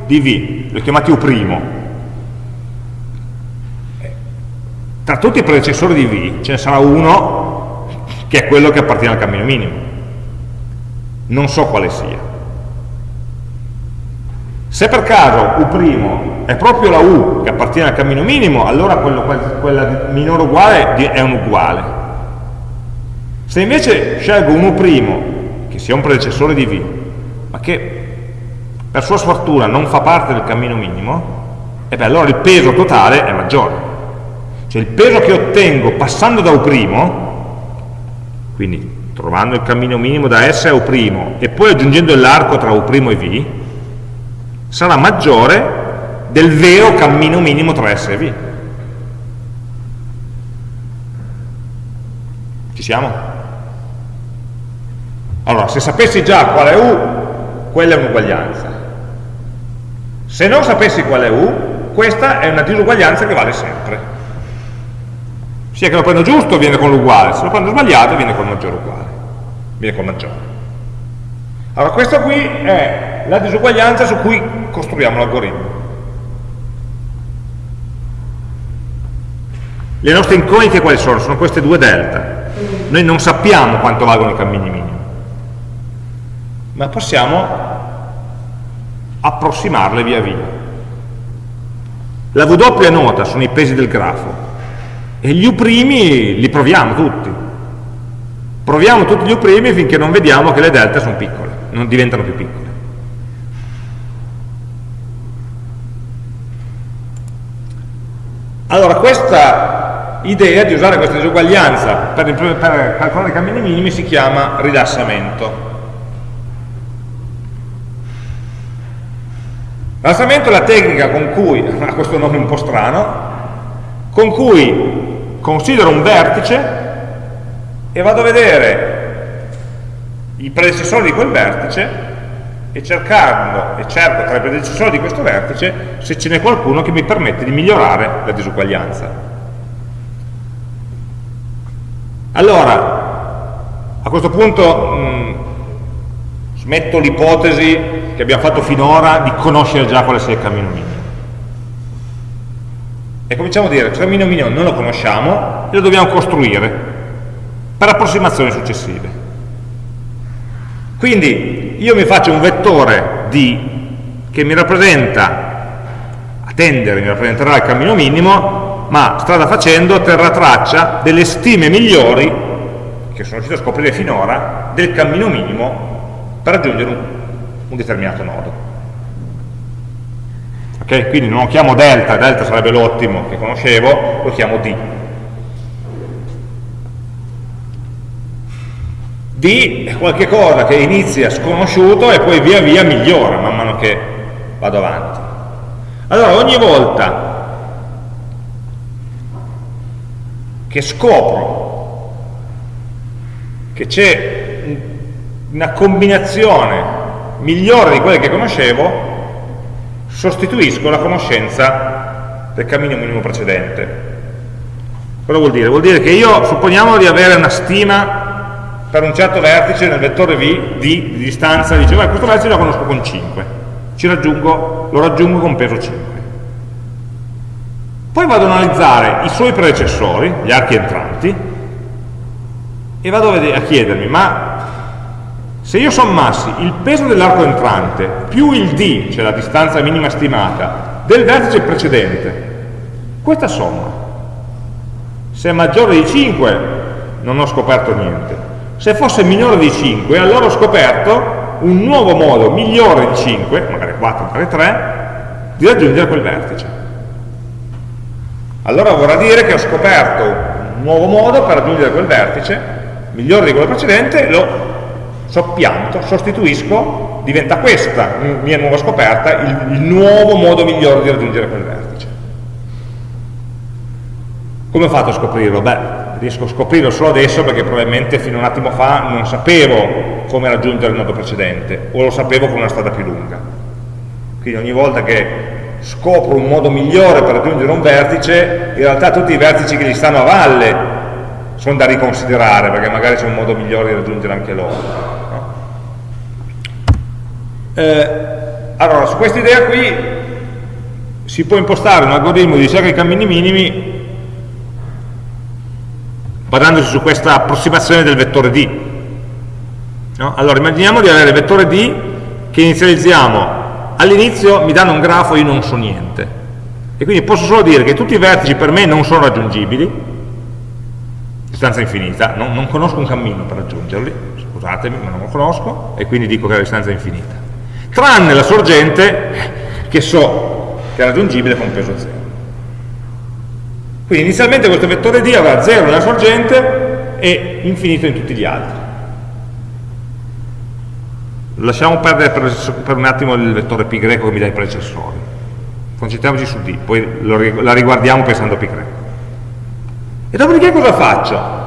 di V, li ho chiamati U', tra tutti i predecessori di V ce ne sarà uno che è quello che appartiene al cammino minimo. Non so quale sia. Se per caso U' è proprio la U che appartiene al cammino minimo, allora quello, quella minore uguale è un uguale. Se invece scelgo un U' che sia un predecessore di V, ma che per sua sfortuna non fa parte del cammino minimo, e beh, allora il peso totale è maggiore. Cioè il peso che ottengo passando da U', quindi trovando il cammino minimo da S a U' e poi aggiungendo l'arco tra U' e V, sarà maggiore del vero cammino minimo tra S e V. Ci siamo? Allora, se sapessi già qual è U, quella è un'uguaglianza. Se non sapessi qual è U, questa è una disuguaglianza che vale sempre. Sia che lo prendo giusto viene con l'uguale, se lo prendo sbagliato viene con il maggiore uguale, viene con maggiore. Allora, questa qui è la disuguaglianza su cui costruiamo l'algoritmo. Le nostre incognite quali sono? Sono queste due delta. Noi non sappiamo quanto valgono i cammini minimi, ma possiamo approssimarle via via. La W è nota, sono i pesi del grafo, e gli U' li proviamo tutti. Proviamo tutti gli U' finché non vediamo che le delta sono piccole, non diventano più piccole. Allora, questa idea di usare questa disuguaglianza per, per calcolare i cammini minimi si chiama rilassamento. Rilassamento è la tecnica con cui, ha questo nome un po' strano, con cui considero un vertice e vado a vedere i predecessori di quel vertice e cercando e cerco tra i predecessori di questo vertice se ce n'è qualcuno che mi permette di migliorare la disuguaglianza. Allora, a questo punto mh, mm, smetto l'ipotesi che abbiamo fatto finora di conoscere già quale sia il cammino minimo. E cominciamo a dire il cammino minimo non lo conosciamo e lo dobbiamo costruire per approssimazioni successive. Quindi io mi faccio un vettore D che mi rappresenta, a tendere mi rappresenterà il cammino minimo, ma strada facendo terrà traccia delle stime migliori che sono riuscito a scoprire finora del cammino minimo per raggiungere un, un determinato nodo. Okay? Quindi non lo chiamo delta, delta sarebbe l'ottimo che conoscevo, lo chiamo D. D è qualche cosa che inizia sconosciuto e poi via via migliora man mano che vado avanti. Allora ogni volta che scopro che c'è una combinazione migliore di quelle che conoscevo, sostituisco la conoscenza del cammino minimo precedente. Cosa vuol dire? Vuol dire che io supponiamo di avere una stima per un certo vertice nel vettore V di, di distanza, dice, guarda, questo vertice lo conosco con 5, raggiungo, lo raggiungo con peso 5. Poi vado ad analizzare i suoi predecessori, gli archi entranti, e vado a chiedermi, ma se io sommassi il peso dell'arco entrante più il D, cioè la distanza minima stimata, del vertice precedente, questa somma, se è maggiore di 5 non ho scoperto niente, se fosse minore di 5, allora ho scoperto un nuovo modo migliore di 5, magari 4, magari 3, di raggiungere quel vertice. allora vorrà dire che ho scoperto un nuovo modo per raggiungere quel vertice, migliore di quello precedente, lo soppianto, sostituisco, diventa questa mia nuova scoperta il, il nuovo modo migliore di raggiungere quel vertice. Come ho fatto a scoprirlo? Beh, riesco a scoprirlo solo adesso perché probabilmente fino a un attimo fa non sapevo come raggiungere il nodo precedente o lo sapevo con una strada più lunga. Quindi ogni volta che scopro un modo migliore per raggiungere un vertice, in realtà tutti i vertici che gli stanno a valle sono da riconsiderare, perché magari c'è un modo migliore di raggiungere anche loro. Eh, allora, su questa idea qui si può impostare un algoritmo di ricerca di cammini minimi basandosi su questa approssimazione del vettore D. No? Allora, immaginiamo di avere il vettore D che inizializziamo all'inizio mi danno un grafo e io non so niente e quindi posso solo dire che tutti i vertici per me non sono raggiungibili distanza infinita, non, non conosco un cammino per raggiungerli scusatemi ma non lo conosco e quindi dico che la distanza è infinita tranne la sorgente che so che è raggiungibile con peso 0 quindi inizialmente questo vettore D avrà 0 nella sorgente e infinito in tutti gli altri. Lasciamo perdere per, un attimo il vettore greco che mi dà i predecessori. Concentriamoci su D poi lo, la riguardiamo pensando a pi greco. E dopodiché cosa faccio?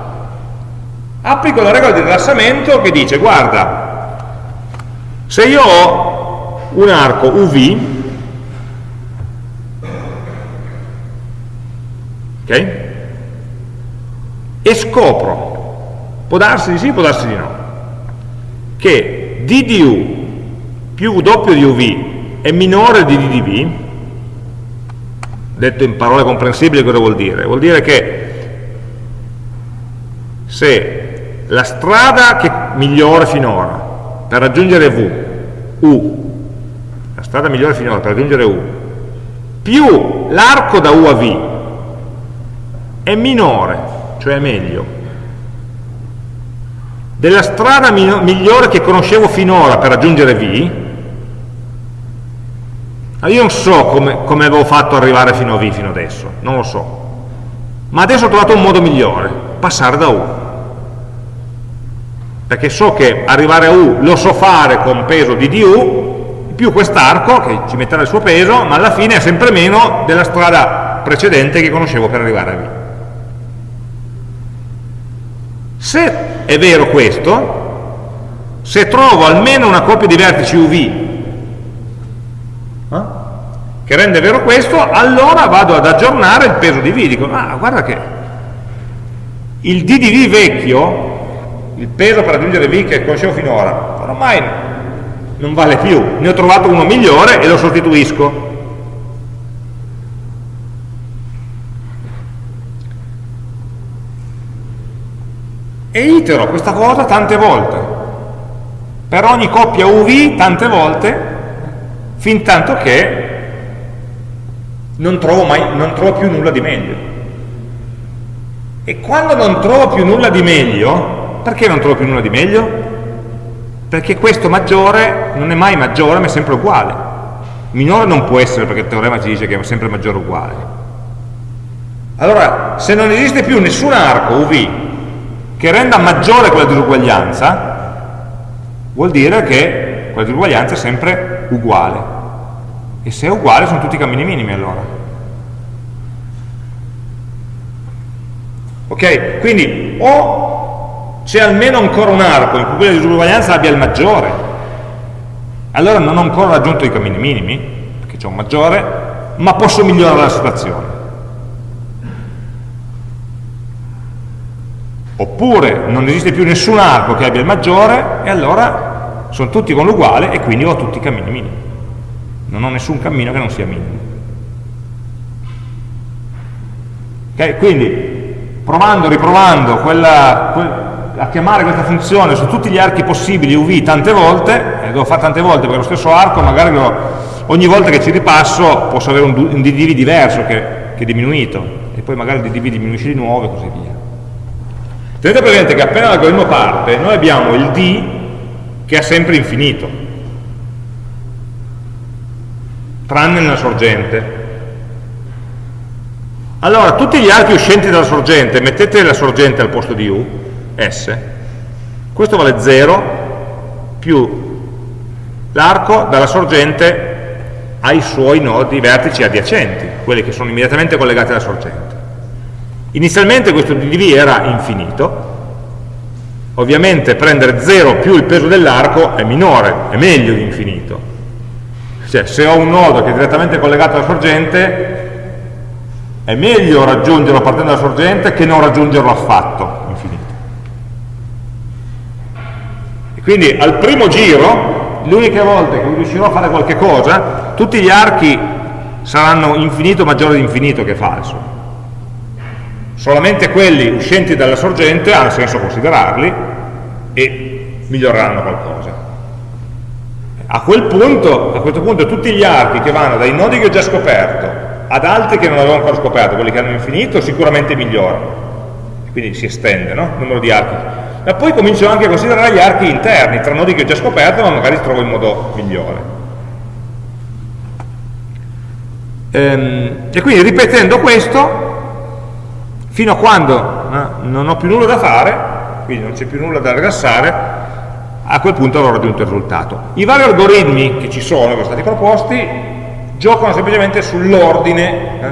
applico la regola di rilassamento che dice guarda se io ho un arco UV ok? e scopro può darsi di sì, può darsi di no che d di u più w di uv è minore di d di v, detto in parole comprensibili cosa vuol dire? Vuol dire che se la strada che migliore finora per raggiungere v, u, strada migliore finora per raggiungere u, più l'arco da u a v è minore, cioè è meglio, della strada migliore che conoscevo finora per raggiungere V, io non so come, come avevo fatto arrivare fino a V fino adesso, non lo so, ma adesso ho trovato un modo migliore, passare da U, perché so che arrivare a U lo so fare con peso di du, più quest'arco che ci metterà il suo peso, ma alla fine è sempre meno della strada precedente che conoscevo per arrivare a V. Se è vero questo, se trovo almeno una coppia di vertici UV eh, che rende vero questo, allora vado ad aggiornare il peso di V. Dico, ah, guarda che il D di V vecchio, il peso per raggiungere V che conoscevo finora, ormai non vale più, ne ho trovato uno migliore e lo sostituisco. e itero questa cosa tante volte per ogni coppia UV tante volte fin tanto che non trovo, mai, non trovo più nulla di meglio e quando non trovo più nulla di meglio perché non trovo più nulla di meglio? Perché questo maggiore non è mai maggiore ma è sempre uguale minore non può essere perché il teorema ci dice che è sempre maggiore o uguale allora se non esiste più nessun arco UV che renda maggiore quella disuguaglianza, vuol dire che quella disuguaglianza è sempre uguale. E se è uguale sono tutti cammini minimi allora. Ok? Quindi o c'è almeno ancora un arco in cui quella disuguaglianza abbia il maggiore, allora non ho ancora raggiunto i cammini minimi, perché c'è un maggiore, ma posso migliorare la situazione. oppure non esiste più nessun arco che abbia il maggiore e allora sono tutti con l'uguale e quindi ho tutti i cammini minimi. Non ho nessun cammino che non sia minimo. Ok? Quindi provando, riprovando quella, a chiamare questa funzione su tutti gli archi possibili UV tante volte e devo fare tante volte perché lo stesso arco magari lo, ogni volta che ci ripasso posso avere un, un DDV diverso che, che è diminuito e poi magari il DDV diminuisce di nuovo e così via Tenete presente che appena l'algoritmo parte, noi abbiamo il D che è sempre infinito, tranne nella sorgente. Allora, tutti gli archi uscenti dalla sorgente, mettete la sorgente al posto di U, S, questo vale 0 più l'arco dalla sorgente ai suoi nodi vertici adiacenti, quelli che sono immediatamente collegati alla sorgente. Inizialmente questo dv era infinito, ovviamente prendere 0 più il peso dell'arco è minore, è meglio di infinito. Cioè se ho un nodo che è direttamente collegato alla sorgente, è meglio raggiungerlo partendo dalla sorgente che non raggiungerlo affatto, infinito. E quindi al primo giro, l'unica volta che riuscirò a fare qualche cosa, tutti gli archi saranno infinito maggiore di infinito che falso solamente quelli uscenti dalla sorgente ha senso considerarli e miglioreranno qualcosa. A, quel punto, a questo punto tutti gli archi che vanno dai nodi che ho già scoperto ad altri che non avevo ancora scoperto, quelli che hanno infinito, sicuramente migliorano. Quindi si estende no? il numero di archi. Ma poi comincio anche a considerare gli archi interni, tra nodi che ho già scoperto, ma magari trovo in modo migliore. Ehm, e quindi ripetendo questo, fino a quando eh, non ho più nulla da fare, quindi non c'è più nulla da rilassare, a quel punto avrò raggiunto il risultato. I vari algoritmi che ci sono, che sono stati proposti, giocano semplicemente sull'ordine, eh,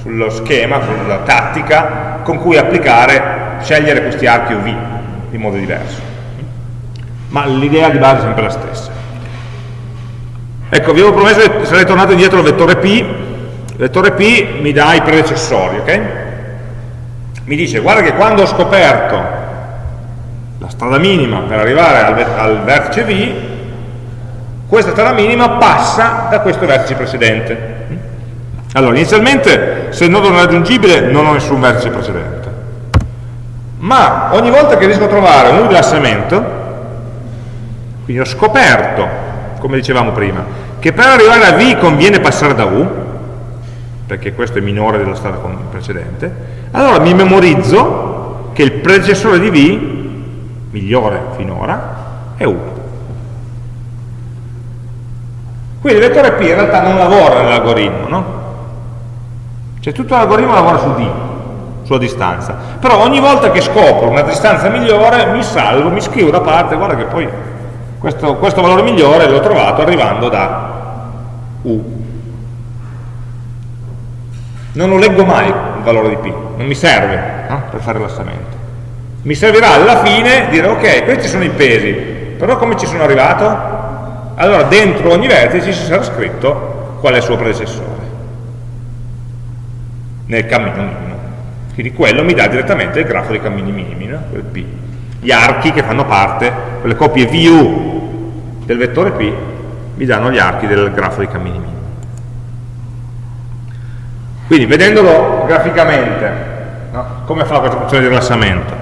sullo schema, sulla tattica con cui applicare, scegliere questi archi o V in modo diverso. Ma l'idea di base è sempre la stessa. Ecco, vi avevo promesso che sarei tornato indietro al vettore P, il vettore P mi dà i predecessori, ok? mi dice guarda che quando ho scoperto la strada minima per arrivare al, al vertice V, questa strada minima passa da questo vertice precedente. Allora, inizialmente se il nodo non è raggiungibile non ho nessun vertice precedente, ma ogni volta che riesco a trovare un rilassamento, quindi ho scoperto, come dicevamo prima, che per arrivare a V conviene passare da U, perché questo è minore della strada precedente, allora mi memorizzo che il predecessore di V, migliore finora, è U. Quindi il vettore P in realtà non lavora nell'algoritmo, no? Cioè tutto l'algoritmo lavora su D, sulla distanza. Però ogni volta che scopro una distanza migliore mi salvo, mi scrivo da parte, guarda che poi questo, questo valore migliore l'ho trovato arrivando da U non lo leggo mai il valore di P, non mi serve no? per fare rilassamento. Mi servirà alla fine dire ok, questi sono i pesi, però come ci sono arrivato? Allora dentro ogni vertice ci sarà scritto qual è il suo predecessore nel cammino. Quindi quello mi dà direttamente il grafo dei cammini minimi, no? quel P. Gli archi che fanno parte, quelle coppie VU del vettore P, mi danno gli archi del grafo dei cammini minimi. Quindi vedendolo graficamente, no? come fa questa funzione di rilassamento?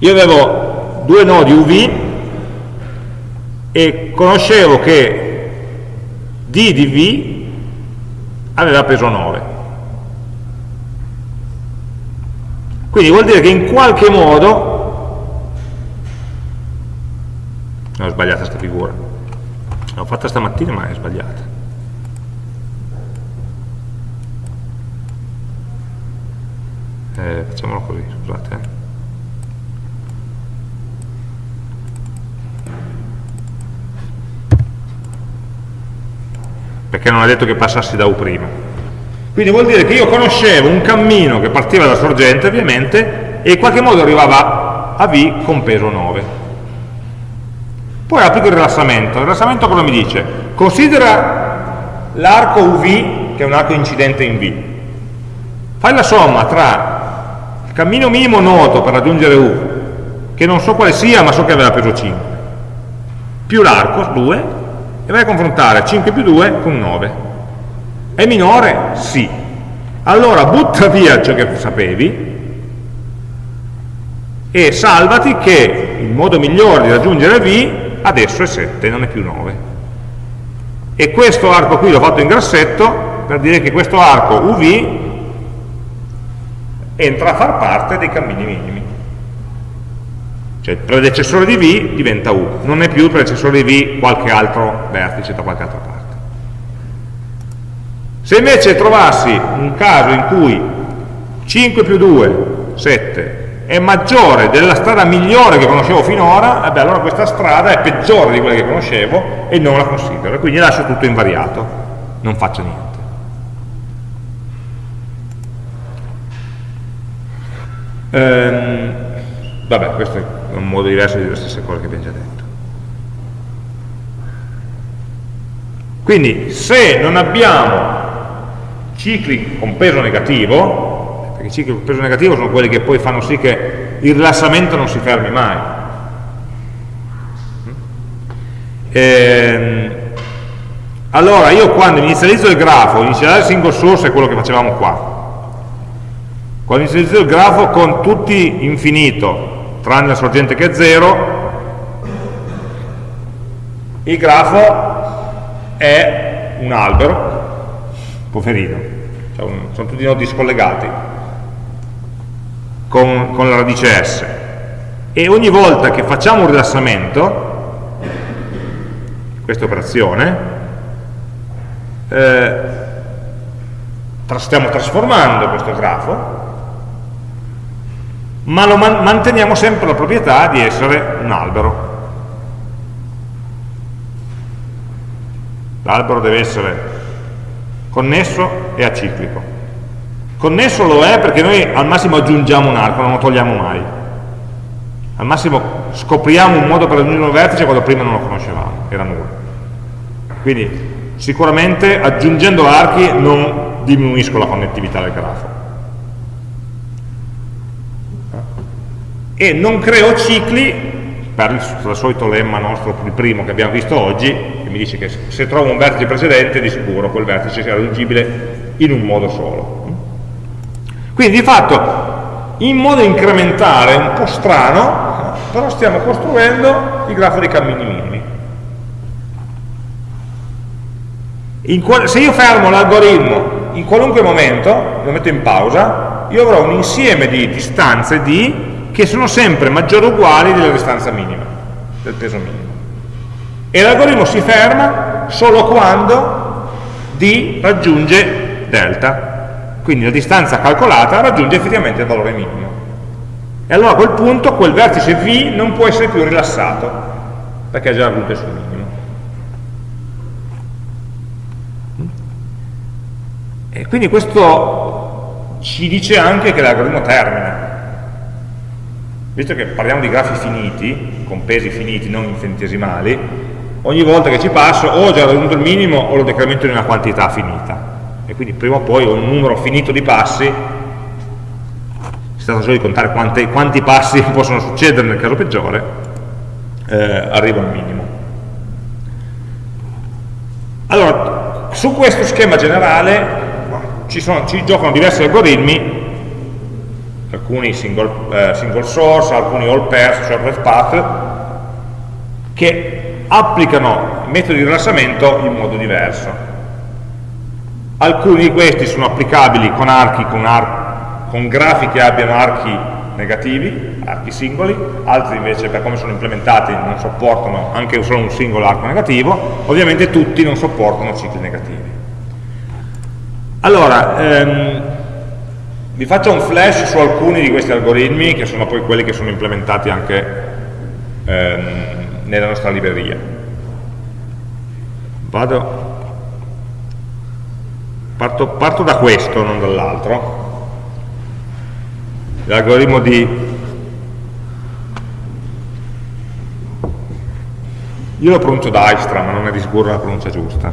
Io avevo due nodi UV e conoscevo che D di V aveva peso 9. Quindi vuol dire che in qualche modo ho sbagliato questa figura. L'ho fatta stamattina ma è sbagliata. Eh, facciamolo così, scusate eh. perché non è detto che passassi da U prima quindi vuol dire che io conoscevo un cammino che partiva da sorgente ovviamente e in qualche modo arrivava a V con peso 9 poi applico il rilassamento il rilassamento cosa mi dice? considera l'arco UV che è un arco incidente in V fai la somma tra cammino minimo noto per raggiungere U, che non so quale sia, ma so che aveva peso 5, più l'arco, 2, e vai a confrontare 5 più 2 con 9. È minore? Sì. Allora butta via ciò che sapevi e salvati che il modo migliore di raggiungere V adesso è 7, non è più 9. E questo arco qui l'ho fatto in grassetto per dire che questo arco UV entra a far parte dei cammini minimi. Cioè il predecessore di V diventa U, non è più il predecessore di V qualche altro vertice da qualche altra parte. Se invece trovassi un caso in cui 5 più 2, 7, è maggiore della strada migliore che conoscevo finora, eh beh, allora questa strada è peggiore di quella che conoscevo e non la considero, quindi lascio tutto invariato, non faccio niente. Ehm, vabbè, questo è un modo diverso di dire le stesse cose che abbiamo già detto. Quindi se non abbiamo cicli con peso negativo, perché i cicli con peso negativo sono quelli che poi fanno sì che il rilassamento non si fermi mai. Ehm, allora io quando inizializzo il grafo, inizializzare il single source è quello che facevamo qua. Quando inizializzo il grafo con tutti infinito, tranne la sorgente che è 0, il grafo è un albero, poverino, un, sono tutti nodi scollegati con, con la radice S e ogni volta che facciamo un rilassamento, questa operazione, eh, stiamo trasformando questo grafo, ma lo man manteniamo sempre la proprietà di essere un albero. L'albero deve essere connesso e aciclico. Connesso lo è perché noi al massimo aggiungiamo un arco, non lo togliamo mai. Al massimo scopriamo un modo per aggiungere un vertice quando prima non lo conoscevamo, era nulla. Quindi sicuramente aggiungendo archi non diminuisco la connettività del grafo. E non creo cicli per il solito lemma nostro, il primo che abbiamo visto oggi, che mi dice che se trovo un vertice precedente di sicuro quel vertice sia raggiungibile in un modo solo. Quindi di fatto in modo incrementale, un po' strano, però stiamo costruendo il grafo dei cammini minimi. se io fermo l'algoritmo in qualunque momento, lo metto in pausa, io avrò un insieme di distanze d che sono sempre maggiori o uguali della distanza minima, del peso minimo. E l'algoritmo si ferma solo quando D raggiunge delta, quindi la distanza calcolata raggiunge effettivamente il valore minimo. E allora a quel punto quel vertice V non può essere più rilassato, perché ha già raggiunto il suo minimo. E quindi questo ci dice anche che l'algoritmo termina, visto che parliamo di grafi finiti, con pesi finiti, non infinitesimali, ogni volta che ci passo o ho già raggiunto il minimo o lo decremento di una quantità finita. E quindi prima o poi ho un numero finito di passi, si tratta solo di contare quanti, quanti passi possono succedere nel caso peggiore, eh, arrivo al minimo. Allora, su questo schema generale ci, sono, ci giocano diversi algoritmi alcuni single, eh, single source, alcuni all pairs, cioè ref path, che applicano metodi di rilassamento in modo diverso. Alcuni di questi sono applicabili con archi, con, ar con grafi che abbiano archi negativi, archi singoli, altri invece per come sono implementati non sopportano anche solo un singolo arco negativo, ovviamente tutti non sopportano cicli negativi. Allora, ehm, vi faccio un flash su alcuni di questi algoritmi che sono poi quelli che sono implementati anche ehm, nella nostra libreria. Vado, parto, parto da questo, non dall'altro. L'algoritmo di io lo pronuncio Dijkstra, ma non è di sicuro la pronuncia giusta.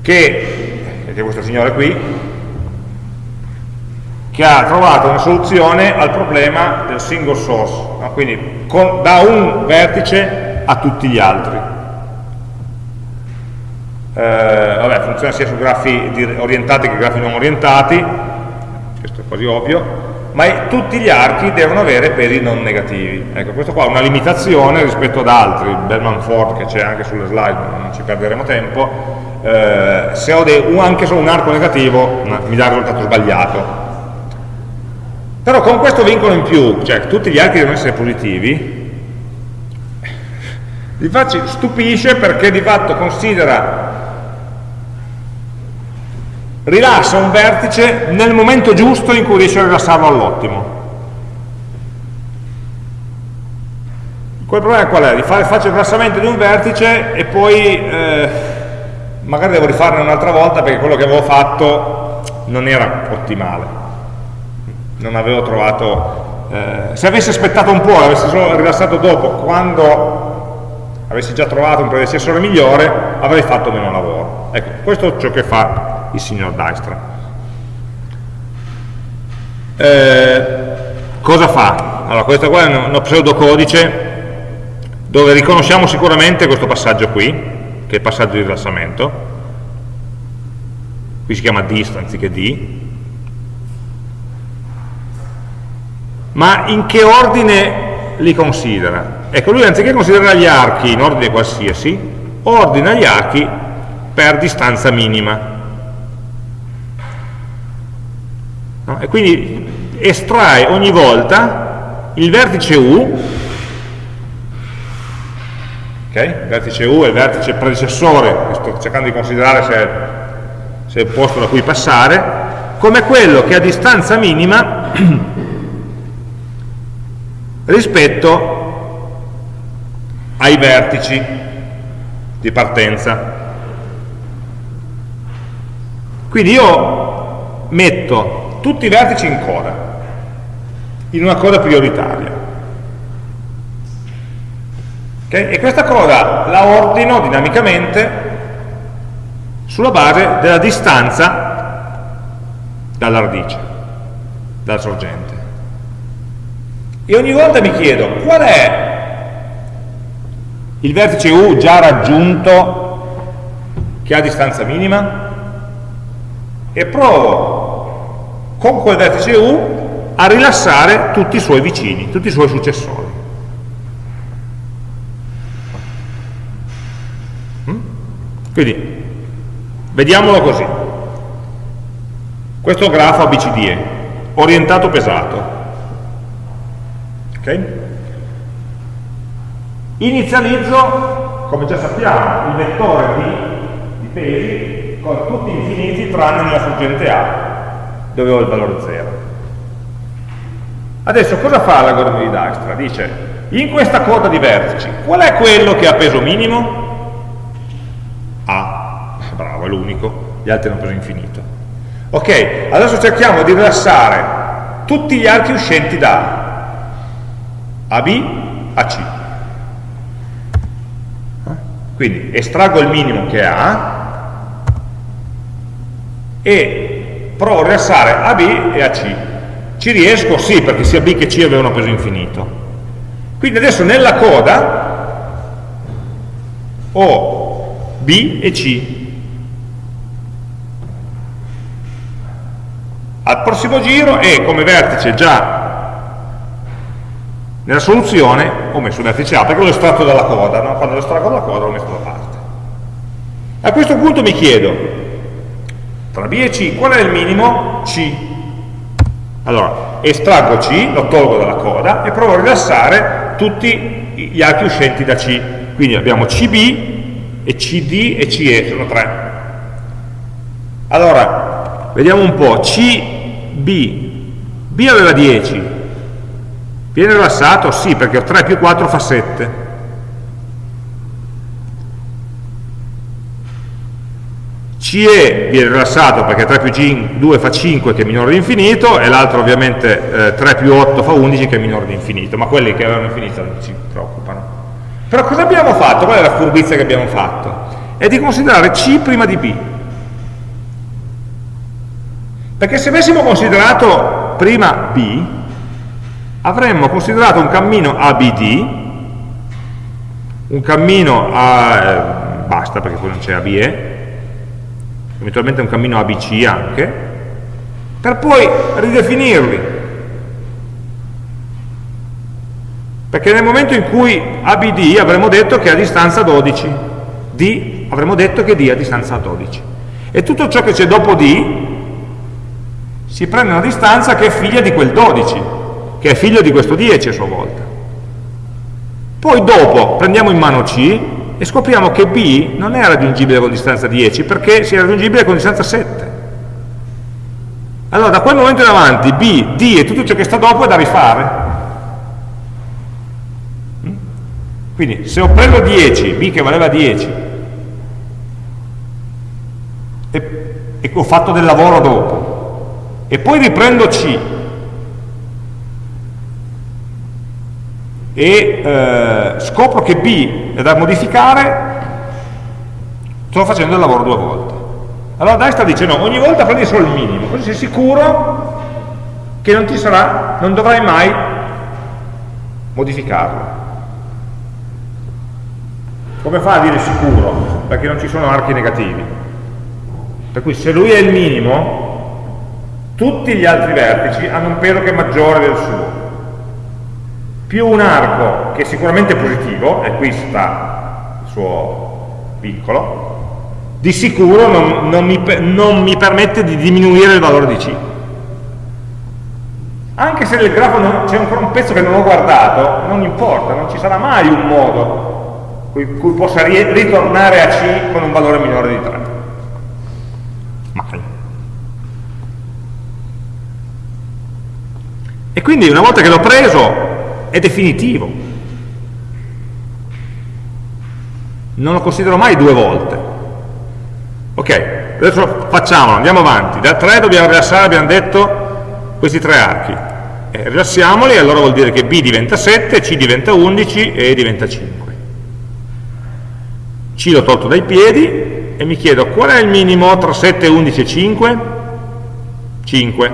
Che, che è questo signore qui, che ha trovato una soluzione al problema del single source, no? quindi con, da un vertice a tutti gli altri. Eh, vabbè, funziona sia su grafi orientati che grafi non orientati, questo è quasi ovvio, ma tutti gli archi devono avere pesi non negativi. Ecco, questo qua è una limitazione rispetto ad altri, Bellman Ford che c'è anche sulle slide, non ci perderemo tempo, eh, se ho anche solo un arco negativo mi dà il risultato sbagliato, però con questo vincolo in più, cioè tutti gli archi devono essere positivi, di fatto stupisce perché di fatto considera rilassa un vertice nel momento giusto in cui riesce a rilassarlo all'ottimo. Quel problema qual è? Di fare, faccio il rilassamento di un vertice e poi eh, magari devo rifarne un'altra volta perché quello che avevo fatto non era ottimale. Non avevo trovato... Eh, se avessi aspettato un po', avessi solo rilassato dopo, quando avessi già trovato un predecessore migliore, avrei fatto meno lavoro. Ecco, questo è ciò che fa il signor Dijkstra. Eh, cosa fa? Allora, questo qua è uno pseudocodice dove riconosciamo sicuramente questo passaggio qui, che è il passaggio di rilassamento, qui si chiama dist anziché d, ma in che ordine li considera? Ecco, lui anziché considerare gli archi in ordine qualsiasi, ordina gli archi per distanza minima. No? E quindi estrae ogni volta il vertice U, okay? il vertice U è il vertice predecessore, sto cercando di considerare se se è il posto da cui passare, come quello che a distanza minima rispetto ai vertici di partenza. Quindi io metto tutti i vertici in coda, in una coda prioritaria. Okay? E questa coda la ordino dinamicamente sulla base della distanza dalla radice, dalla sorgente. E ogni volta mi chiedo qual è il vertice U già raggiunto che ha distanza minima e provo con quel vertice U a rilassare tutti i suoi vicini, tutti i suoi successori. Mm? Quindi, vediamolo così. Questo grafo ABCDE, orientato pesato. Okay? Inizializzo, come già sappiamo, il vettore di, di pesi con tutti infiniti tranne nella sorgente A, dove ho il valore 0. Adesso cosa fa l'algoritmo di Dijkstra? Dice, in questa coda di vertici, qual è quello che ha peso minimo? A, bravo, è l'unico, gli altri hanno peso infinito. Ok, adesso cerchiamo di rilassare tutti gli archi uscenti da A, a B, a C. Quindi estraggo il minimo che ha e provo a rilassare a B e a C. Ci riesco? Sì, perché sia B che C avevano peso infinito. Quindi adesso nella coda ho B e C. Al prossimo giro e come vertice già nella soluzione ho messo il vertice A perché l'ho estratto dalla coda, no? quando lo estraggo dalla coda l'ho messo da parte. A questo punto mi chiedo, tra B e C, qual è il minimo? C. Allora, estraggo C, lo tolgo dalla coda e provo a rilassare tutti gli archi uscenti da C. Quindi abbiamo CB e CD e CE, sono tre. Allora, vediamo un po', CB, B aveva 10, Viene rilassato? Sì, perché 3 più 4 fa 7. CE viene rilassato perché 3 più 2 fa 5 che è minore di infinito e l'altro ovviamente eh, 3 più 8 fa 11 che è minore di infinito, ma quelli che avevano infinito non ci preoccupano. Però cosa abbiamo fatto? Qual è la furbizia che abbiamo fatto? È di considerare C prima di B. Perché se avessimo considerato prima B, avremmo considerato un cammino ABD, un cammino A, eh, basta perché poi non c'è ABE, eventualmente un cammino ABC anche, per poi ridefinirli. Perché nel momento in cui ABD avremmo detto che è a distanza 12, D avremmo detto che D è a distanza 12. E tutto ciò che c'è dopo D si prende una distanza che è figlia di quel 12, che è figlio di questo 10 a sua volta. Poi dopo prendiamo in mano C e scopriamo che B non è raggiungibile con distanza 10 perché sia raggiungibile con distanza 7. allora da quel momento in avanti B, D e tutto ciò che sta dopo è da rifare. Mm? Quindi se ho preso 10, B che valeva 10, e, e ho fatto del lavoro dopo, e poi riprendo C, e eh, scopro che B è da modificare, sto facendo il lavoro due volte. Allora Dai sta dicendo, ogni volta prendi solo il minimo, così sei sicuro che non ti sarà, non dovrai mai modificarlo. Come fa a dire sicuro? Perché non ci sono archi negativi. Per cui se lui è il minimo, tutti gli altri vertici hanno un peso che è maggiore del suo più un arco che sicuramente è positivo, e qui sta il suo piccolo, di sicuro non, non, mi, non mi permette di diminuire il valore di C. Anche se nel grafo c'è ancora un pezzo che non ho guardato, non importa, non ci sarà mai un modo cui, cui possa ritornare a C con un valore minore di 3. Mai. E quindi una volta che l'ho preso è definitivo. Non lo considero mai due volte. Ok, adesso facciamolo, andiamo avanti. Da 3 dobbiamo rilassare, abbiamo detto, questi tre archi. Eh, rilassiamoli, allora vuol dire che B diventa 7, C diventa 11 e E diventa 5. C l'ho tolto dai piedi e mi chiedo qual è il minimo tra 7, 11 e 5? 5.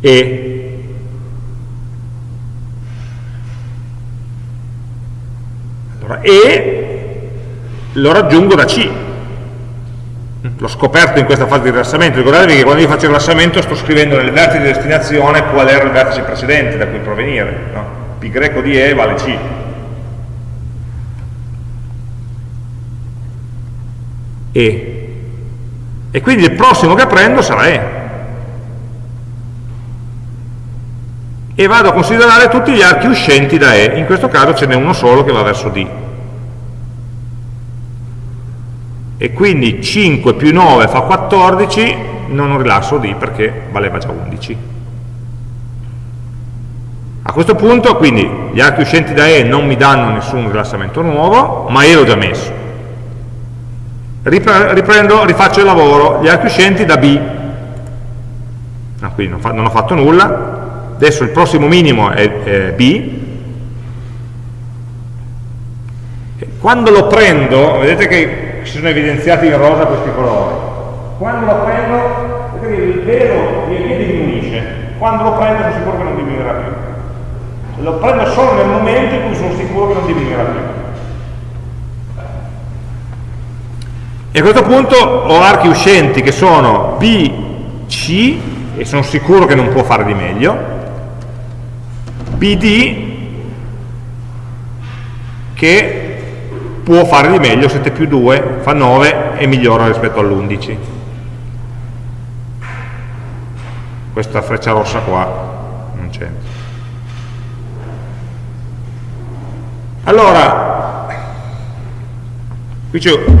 E e lo raggiungo da C. L'ho scoperto in questa fase di rilassamento. Ricordatevi che quando io faccio il rilassamento sto scrivendo nel vertice di destinazione qual era il vertice precedente da cui provenire. No? Pi greco di E vale C. E. E quindi il prossimo che prendo sarà E. e vado a considerare tutti gli archi uscenti da E, in questo caso ce n'è uno solo che va verso D. E quindi 5 più 9 fa 14, non rilasso D perché valeva già 11. A questo punto, quindi, gli archi uscenti da E non mi danno nessun rilassamento nuovo, ma E l'ho già messo. Riprendo, rifaccio il lavoro, gli archi uscenti da B. No, quindi non, fa, non ho fatto nulla, adesso il prossimo minimo è, è B, quando lo prendo, vedete che si sono evidenziati in rosa questi colori, quando lo prendo, vedete il velo via via diminuisce, quando lo prendo sono sicuro che non diminuirà più. Lo prendo solo nel momento in cui sono sicuro che non diminuirà più. E a questo punto ho archi uscenti che sono B, C, e sono sicuro che non può fare di meglio, BD che può fare di meglio, 7 più 2 fa 9 e migliora rispetto all'11. Questa freccia rossa qua non c'entra. Allora, qui c'è un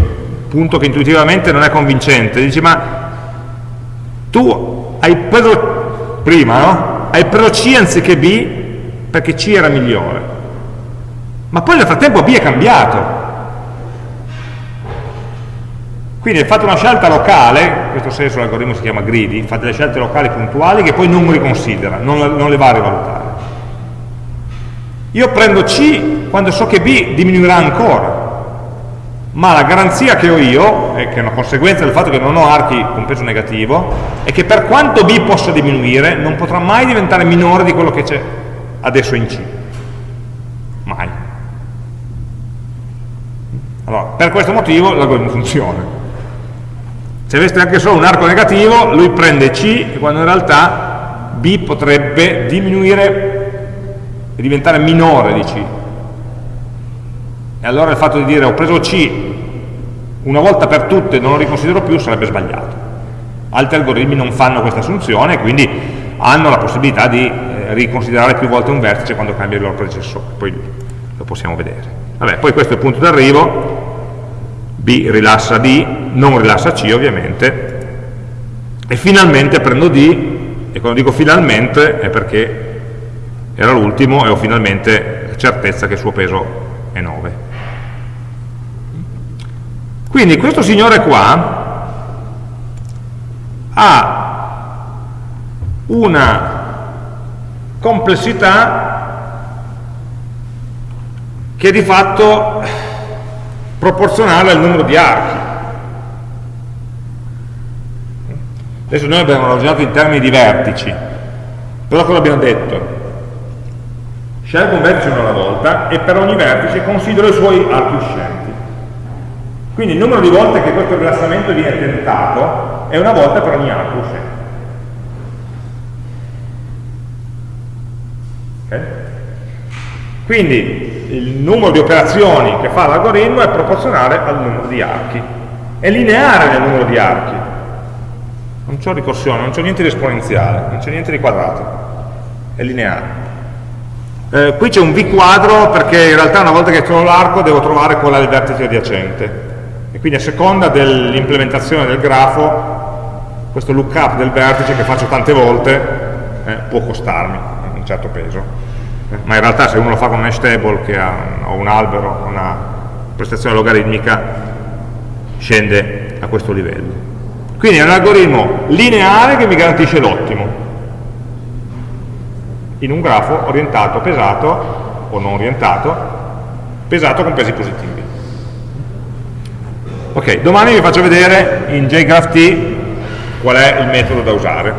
punto che intuitivamente non è convincente, dici ma tu hai preso prima, no? Hai preso C anziché B perché C era migliore. Ma poi nel frattempo B è cambiato. Quindi fate una scelta locale, in questo senso l'algoritmo si chiama greedy, fate le scelte locali puntuali che poi non riconsidera, non, non le va a rivalutare. Io prendo C quando so che B diminuirà ancora, ma la garanzia che ho io, e che è una conseguenza del fatto che non ho archi con peso negativo, è che per quanto B possa diminuire, non potrà mai diventare minore di quello che c'è adesso in C. Mai. Allora, per questo motivo l'algoritmo funziona. Se aveste anche solo un arco negativo, lui prende C, quando in realtà B potrebbe diminuire e diventare minore di C. E allora il fatto di dire ho preso C una volta per tutte e non lo riconsidero più sarebbe sbagliato. Altri algoritmi non fanno questa assunzione, quindi hanno la possibilità di riconsiderare più volte un vertice quando cambia il loro predecessore, poi lo possiamo vedere. Vabbè, poi questo è il punto d'arrivo, B rilassa D, non rilassa C ovviamente, e finalmente prendo D, e quando dico finalmente è perché era l'ultimo e ho finalmente la certezza che il suo peso è 9. Quindi questo signore qua ha una complessità che di fatto proporzionale al numero di archi. Adesso noi abbiamo ragionato in termini di vertici, però cosa abbiamo detto? Scelgo un vertice una alla volta e per ogni vertice considero i suoi archi uscenti. Quindi il numero di volte che questo rilassamento viene tentato è una volta per ogni arco uscente. Okay? Quindi il numero di operazioni che fa l'algoritmo è proporzionale al numero di archi. È lineare nel numero di archi. Non c'è ricorsione, non c'è niente di esponenziale, non c'è niente di quadrato. È lineare. Eh, qui c'è un V quadro perché in realtà una volta che trovo l'arco devo trovare è il vertice adiacente. E quindi a seconda dell'implementazione del grafo, questo lookup del vertice che faccio tante volte eh, può costarmi un certo peso ma in realtà se uno lo fa con un hash table che ha un, un albero, una prestazione logaritmica, scende a questo livello. Quindi è un algoritmo lineare che mi garantisce l'ottimo in un grafo orientato, pesato o non orientato, pesato con pesi positivi. Ok, domani vi faccio vedere in JGraphT qual è il metodo da usare.